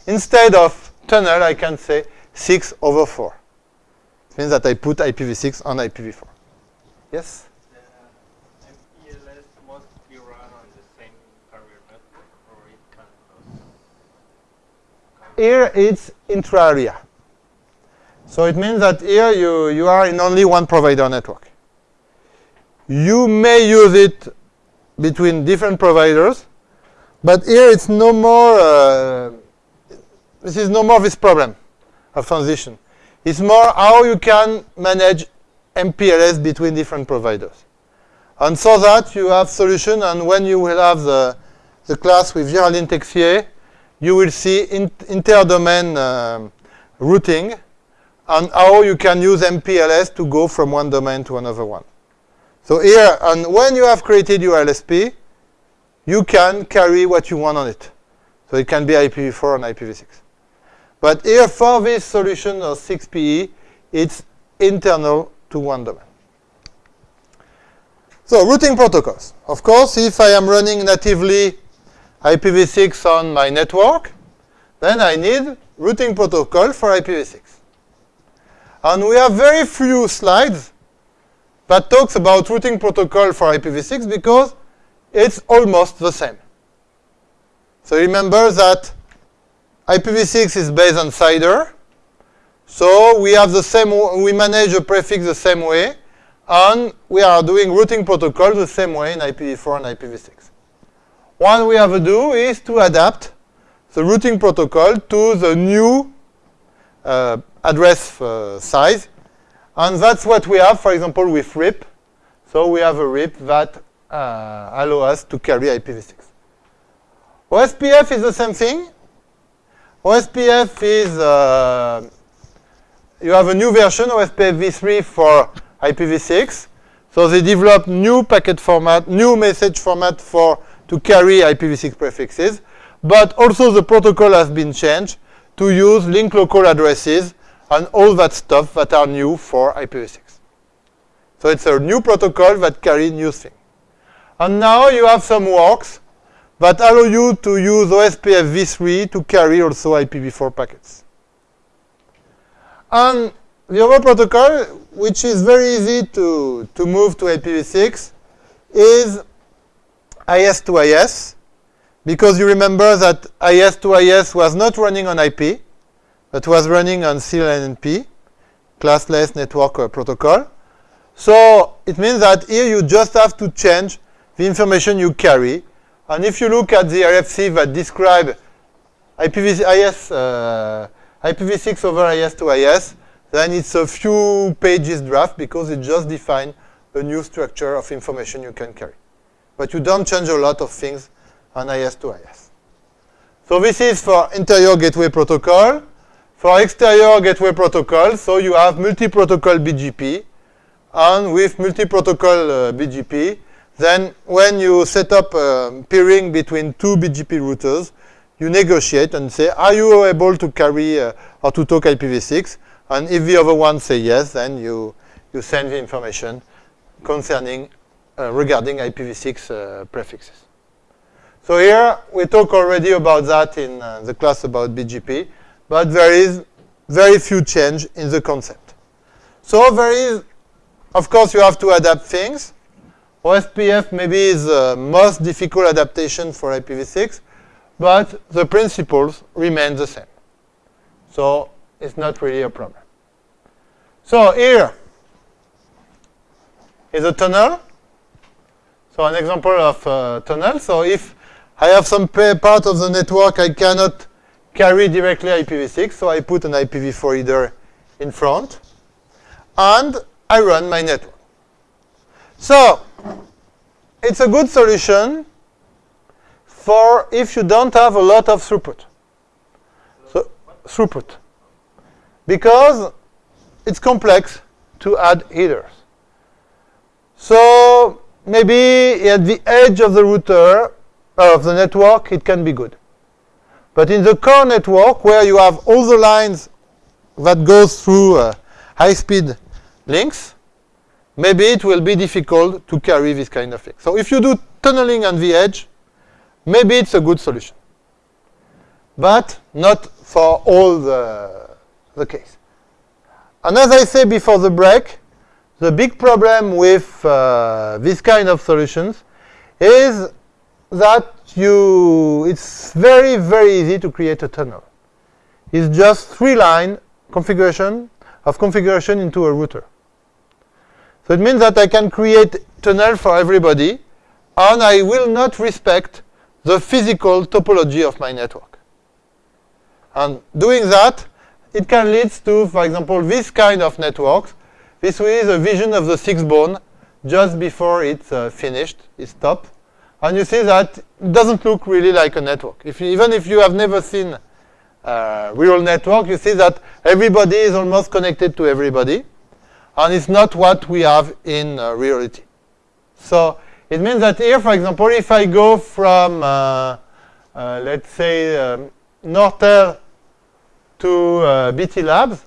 instead of tunnel, I can say 6 over 4. It means that I put IPv6 on IPv4. Yes? MPLS must be run on the same carrier network, or it can't. Here it's intra-area. So it means that here you, you are in only one provider network. You may use it between different providers, but here it's no more, uh, this is no more this problem of transition. It's more how you can manage MPLS between different providers. And so that you have solution, and when you will have the, the class with Géraldine Texier, you will see in, inter-domain um, routing, and how you can use MPLS to go from one domain to another one. So here, and when you have created your LSP, you can carry what you want on it. So it can be IPv4 and IPv6. But here, for this solution of 6PE, it's internal to one domain. So routing protocols. Of course, if I am running natively IPv6 on my network, then I need routing protocol for IPv6. And we have very few slides that talks about routing protocol for IPv6 because it's almost the same. So remember that IPv6 is based on CIDR. So we have the same, we manage a prefix the same way, and we are doing routing protocol the same way in IPv4 and IPv6. What we have to do is to adapt the routing protocol to the new uh, address uh, size. And that's what we have, for example, with RIP. So we have a RIP that uh, allow us to carry IPv6. OSPF is the same thing. OSPF is, uh, you have a new version, OSPF v3 for IPv6. So they developed new packet format, new message format for to carry IPv6 prefixes. But also the protocol has been changed to use link local addresses and all that stuff that are new for IPv6. So it's a new protocol that carries new things. And now you have some works that allow you to use OSPF v3 to carry also IPv4 packets. And the other protocol, which is very easy to, to move to IPv6, is IS to IS, because you remember that IS to IS was not running on IP, but was running on CLNP, classless network uh, protocol. So it means that here you just have to change the information you carry. And if you look at the RFC that describe IPv6, uh, IPv6 over IS to IS, then it's a few pages draft because it just defines a new structure of information you can carry. But you don't change a lot of things on IS to IS. So this is for interior gateway protocol. For exterior gateway protocol, so you have multi-protocol BGP, and with multi-protocol uh, BGP, then when you set up uh, peering between two BGP routers, you negotiate and say, are you able to carry uh, or to talk IPv6? And if the other one say yes, then you, you send the information concerning, uh, regarding IPv6 uh, prefixes. So here, we talk already about that in uh, the class about BGP, but there is very few change in the concept. So there is, of course, you have to adapt things. OSPF maybe is the most difficult adaptation for IPv6, but the principles remain the same. So it's not really a problem. So here is a tunnel. So an example of a tunnel. So if I have some part of the network I cannot carry directly IPv6, so I put an IPv4 header in front, and I run my network. So it's a good solution for if you don't have a lot of throughput. So throughput. Because it's complex to add headers. So maybe at the edge of the router, uh, of the network, it can be good. But in the core network, where you have all the lines that goes through uh, high-speed links, maybe it will be difficult to carry this kind of thing. So if you do tunneling on the edge, maybe it's a good solution. But not for all the, the case. And as I said before the break, the big problem with uh, this kind of solutions is that you, it's very, very easy to create a tunnel. It's just three line configuration of configuration into a router. So it means that I can create tunnel for everybody, and I will not respect the physical topology of my network. And doing that, it can lead to, for example, this kind of networks. This is a vision of the 6bone just before it's uh, finished, it's stopped. And you see that it doesn't look really like a network. If even if you have never seen a real network, you see that everybody is almost connected to everybody. And it's not what we have in uh, reality. So it means that here, for example, if I go from, uh, uh, let's say, um, Nortel to uh, BT Labs,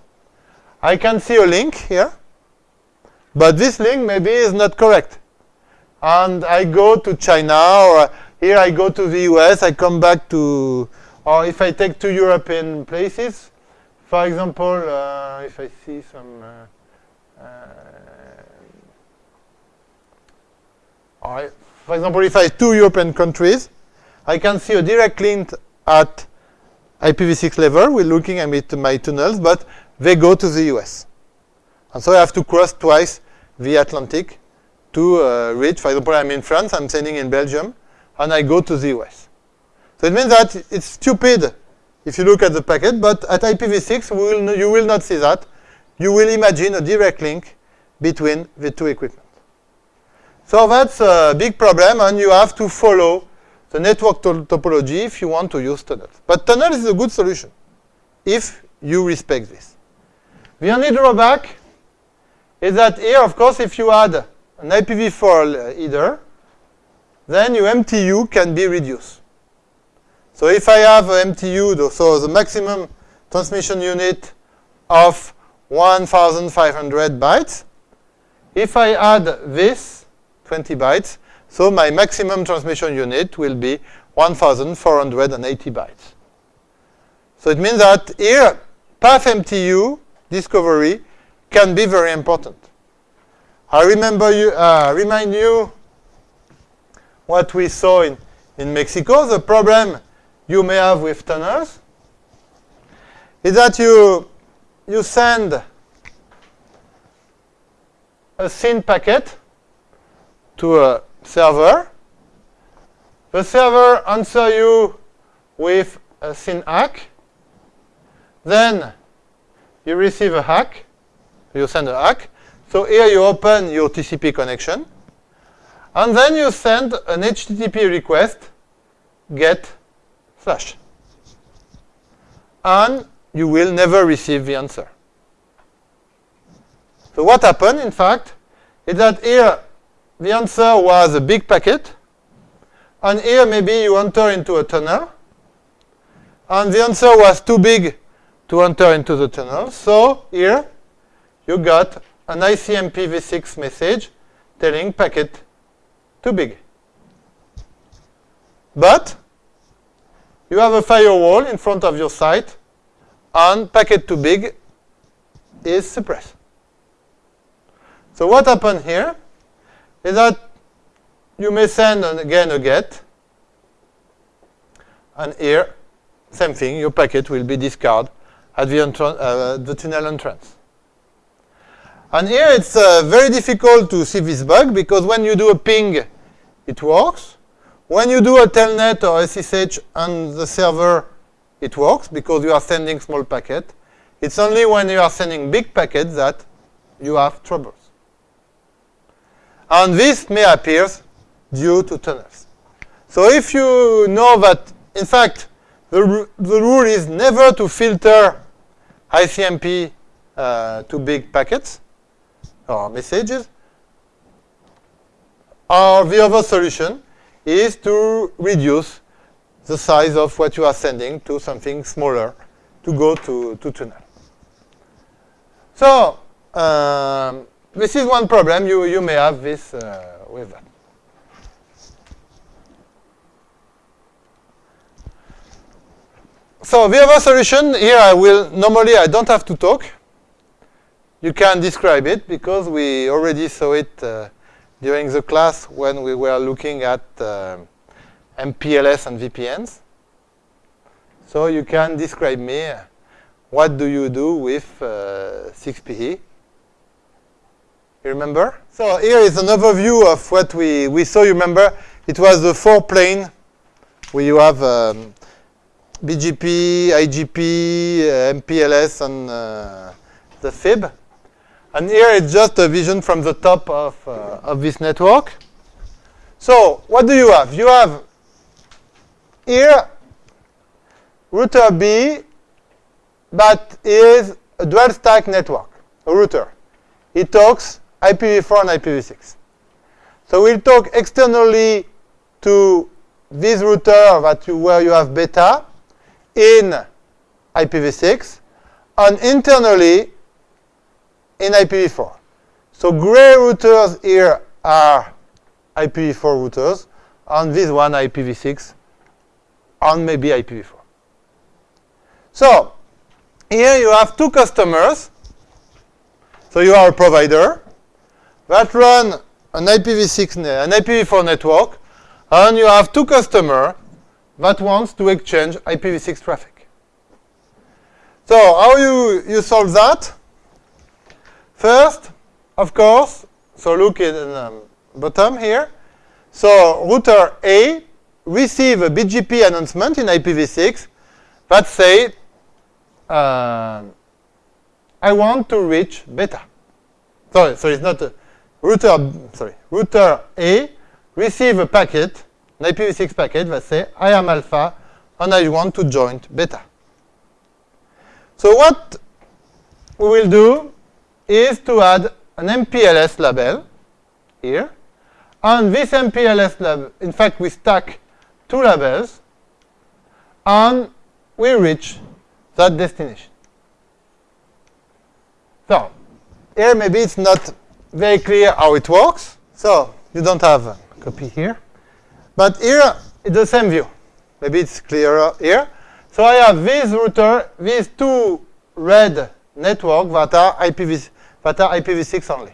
I can see a link here. But this link maybe is not correct and I go to China, or here I go to the US, I come back to, or if I take two European places, for example, uh, if I see some, uh, uh, for example, if I two European countries, I can see a direct link at IPv6 level. We're looking at my tunnels, but they go to the US. And so I have to cross twice the Atlantic to uh, reach. For example, I'm in France, I'm sending in Belgium, and I go to the US. So it means that it's stupid if you look at the packet, but at IPv6, will you will not see that. You will imagine a direct link between the two equipment. So that's a big problem, and you have to follow the network to topology if you want to use tunnels. But tunnel is a good solution if you respect this. The only drawback is that here, of course, if you add an IPv4 header, uh, then your MTU can be reduced. So if I have an MTU, so the maximum transmission unit of 1,500 bytes, if I add this, 20 bytes, so my maximum transmission unit will be 1480 bytes. So it means that here, path MTU discovery can be very important. I remember you, uh, remind you what we saw in, in Mexico. The problem you may have with tunnels is that you, you send a SYN packet to a server. The server answer you with a SYN ACK. Then you receive a ACK. You send a ACK. So here you open your TCP connection. And then you send an HTTP request, get slash. And you will never receive the answer. So what happened, in fact, is that here the answer was a big packet, and here maybe you enter into a tunnel, and the answer was too big to enter into the tunnel. So here you got an ICMP v6 message telling packet too big. But you have a firewall in front of your site, and packet too big is suppressed. So what happened here is that you may send an, again a get, and here, same thing, your packet will be discarded at the, uh, the tunnel entrance. And here it's uh, very difficult to see this bug because when you do a ping, it works. When you do a telnet or SSH on the server, it works because you are sending small packet. It's only when you are sending big packets that you have troubles. And this may appear due to tunnels. So if you know that, in fact, the, the rule is never to filter ICMP uh, too big packets or messages, or the other solution is to reduce the size of what you are sending to something smaller to go to, to tunnel. So um, this is one problem. You, you may have this uh, with that. So the other solution, here I will, normally I don't have to talk. You can describe it because we already saw it uh, during the class when we were looking at uh, MPLS and VPNs. So you can describe me what do you do with uh, 6PE. You remember? So here is an overview of what we, we saw. You remember? It was the four plane where you have um, BGP, IGP, uh, MPLS, and uh, the FIB. And here it's just a vision from the top of, uh, of this network. So what do you have? You have here router B that is a dual stack network, a router. It talks IPv4 and IPv6. So we'll talk externally to this router that you, where you have beta in IPv6 and internally in IPv4. So gray routers here are IPv4 routers and this one IPv6 and maybe IPv4. So here you have two customers. So you are a provider that run an IPv6, an IPv4 network, and you have two customers that wants to exchange IPv6 traffic. So how you, you solve that? First, of course, so look at the um, bottom here. So router A receive a BGP announcement in IPv6 that say, uh, I want to reach beta. Sorry, so it's not a, router, sorry, router A receive a packet, an IPv6 packet that say, I am alpha and I want to join beta. So what we will do is to add an MPLS label here. And this MPLS label, in fact, we stack two labels, and we reach that destination. So here maybe it's not very clear how it works. So you don't have a copy here. But here it's the same view. maybe it's clearer here. So I have this router, these two red network that are IPv that are IPv6 only.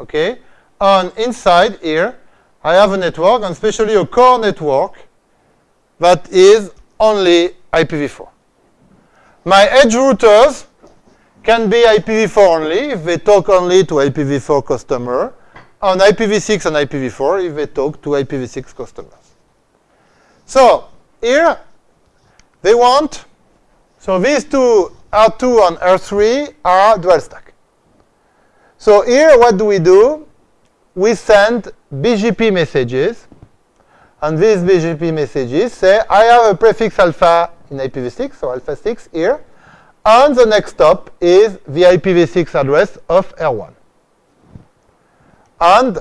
Okay, and inside here I have a network, and especially a core network that is only IPv4. My edge routers can be IPv4 only if they talk only to IPv4 customer, and IPv6 and IPv4 if they talk to IPv6 customers. So here they want, so these two R2 and R3 are dual stack. So here what do we do? We send BGP messages, and these BGP messages say, I have a prefix alpha in IPv6, so alpha 6 here, and the next hop is the IPv6 address of R1. And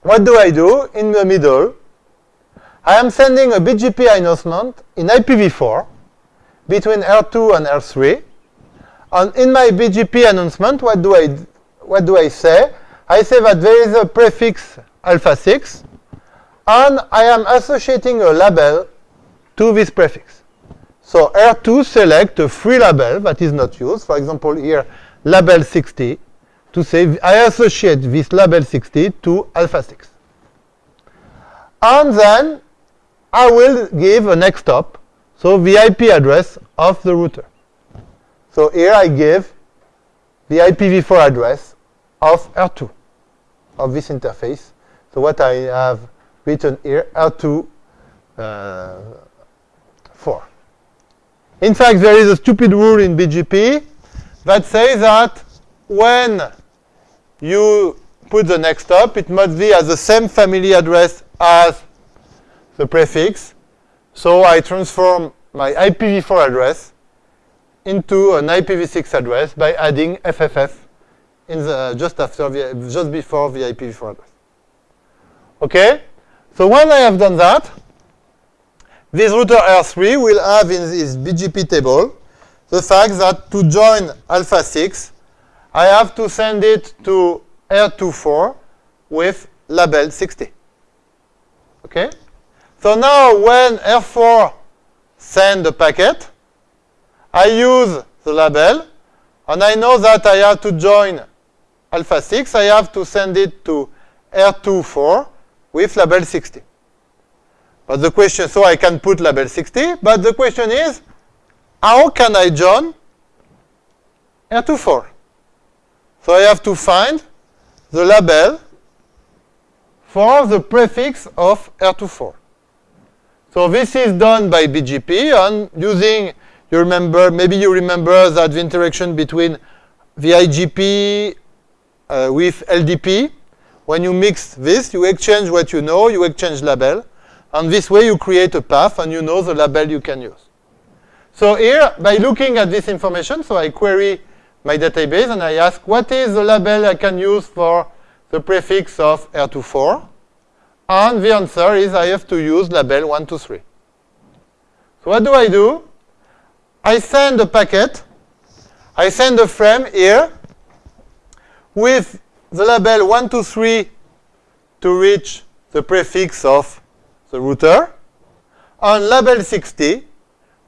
what do I do in the middle? I am sending a BGP announcement in IPv4 between R2 and R3. And in my BGP announcement, what do I, what do I say? I say that there is a prefix alpha 6, and I am associating a label to this prefix. So R2 select a free label that is not used. For example, here, label 60, to say I associate this label 60 to alpha 6. And then I will give a next hop, so the IP address of the router. So here I give the IPv4 address of R2 of this interface. So what I have written here, R2 uh, 4. In fact, there is a stupid rule in BGP that says that when you put the next hop, it must be at the same family address as the prefix. So I transform my IPv4 address into an IPv6 address by adding FFF in the just after just before the IPv4 address. Okay? So when I have done that, this router R3 will have in this BGP table the fact that to join alpha 6, I have to send it to R24 with label 60. Okay? So now when R4 send the packet, I use the label, and I know that I have to join alpha 6. I have to send it to R24 with label 60. But the question, so I can put label 60, but the question is, how can I join R24? So I have to find the label for the prefix of R24. So this is done by BGP and using, you remember, maybe you remember that the interaction between the IGP uh, with LDP. When you mix this, you exchange what you know, you exchange label, and this way you create a path and you know the label you can use. So here, by looking at this information, so I query my database and I ask what is the label I can use for the prefix of R24. And the answer is I have to use label 123. So what do I do? I send a packet. I send a frame here with the label 123 to reach the prefix of the router, and label 60,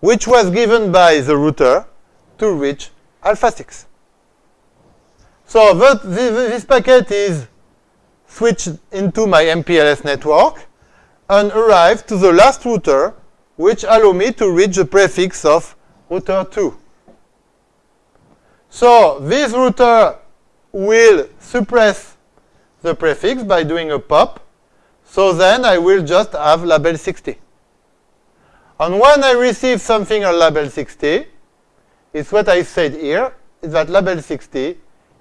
which was given by the router to reach alpha 6. So that, this, this packet is switched into my MPLS network and arrive to the last router, which allow me to reach the prefix of router 2. So this router will suppress the prefix by doing a pop. So then I will just have label 60. And when I receive something on label 60, it's what I said here, is that label 60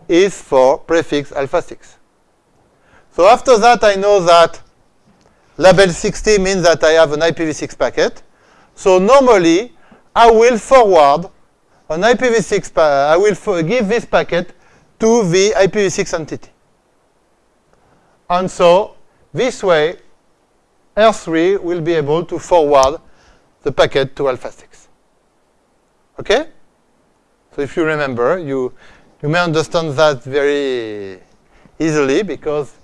is for prefix alpha 6. So after that, I know that label 60 means that I have an IPv6 packet. So normally, I will forward an IPv6, I will give this packet to the IPv6 entity. And so this way, R3 will be able to forward the packet to alpha 6. Okay? So if you remember, you, you may understand that very easily because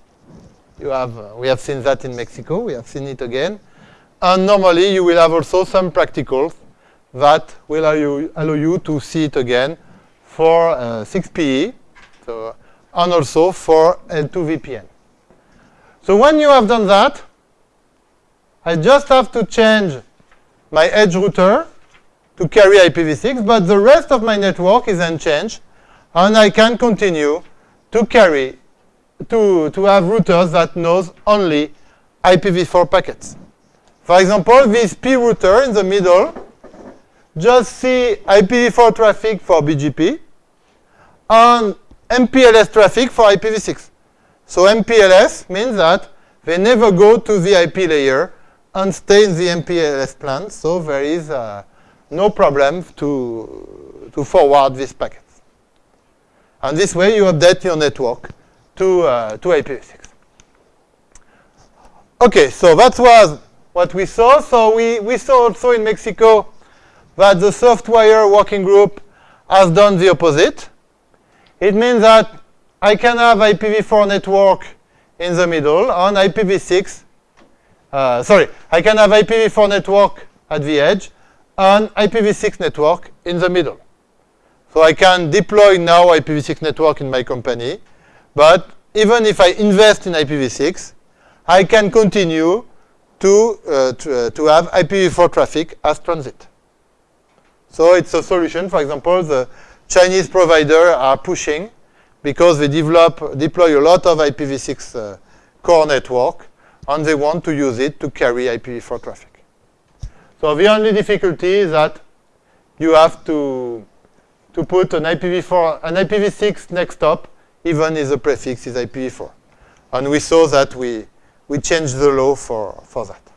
you have, uh, we have seen that in Mexico. We have seen it again. And normally, you will have also some practicals that will allow you, allow you to see it again for uh, 6PE, so, and also for L2 VPN. So when you have done that, I just have to change my edge router to carry IPv6, but the rest of my network is unchanged, and I can continue to carry, to, to have routers that knows only IPv4 packets. For example, this P router in the middle just see IPv4 traffic for BGP and MPLS traffic for IPv6. So MPLS means that they never go to the IP layer and stay in the MPLS plan, so there is uh, no problem to, to forward these packets. And this way you update your network to, uh, to IPv6. Okay, so that was what we saw. So we, we saw also in Mexico that the softwire working group has done the opposite. It means that I can have IPv4 network in the middle and IPv6. Uh, sorry, I can have IPv4 network at the edge and IPv6 network in the middle. So I can deploy now IPv6 network in my company, but even if I invest in IPv6, I can continue to, uh, to, uh, to have IPv4 traffic as transit. So it's a solution. For example, the Chinese providers are pushing because they develop, deploy a lot of IPv6 uh, core network, and they want to use it to carry IPv4 traffic. So the only difficulty is that you have to, to put an IPv4, an IPv6 next hop, even if the prefix is IPv4. And we saw that we, we changed the law for, for that.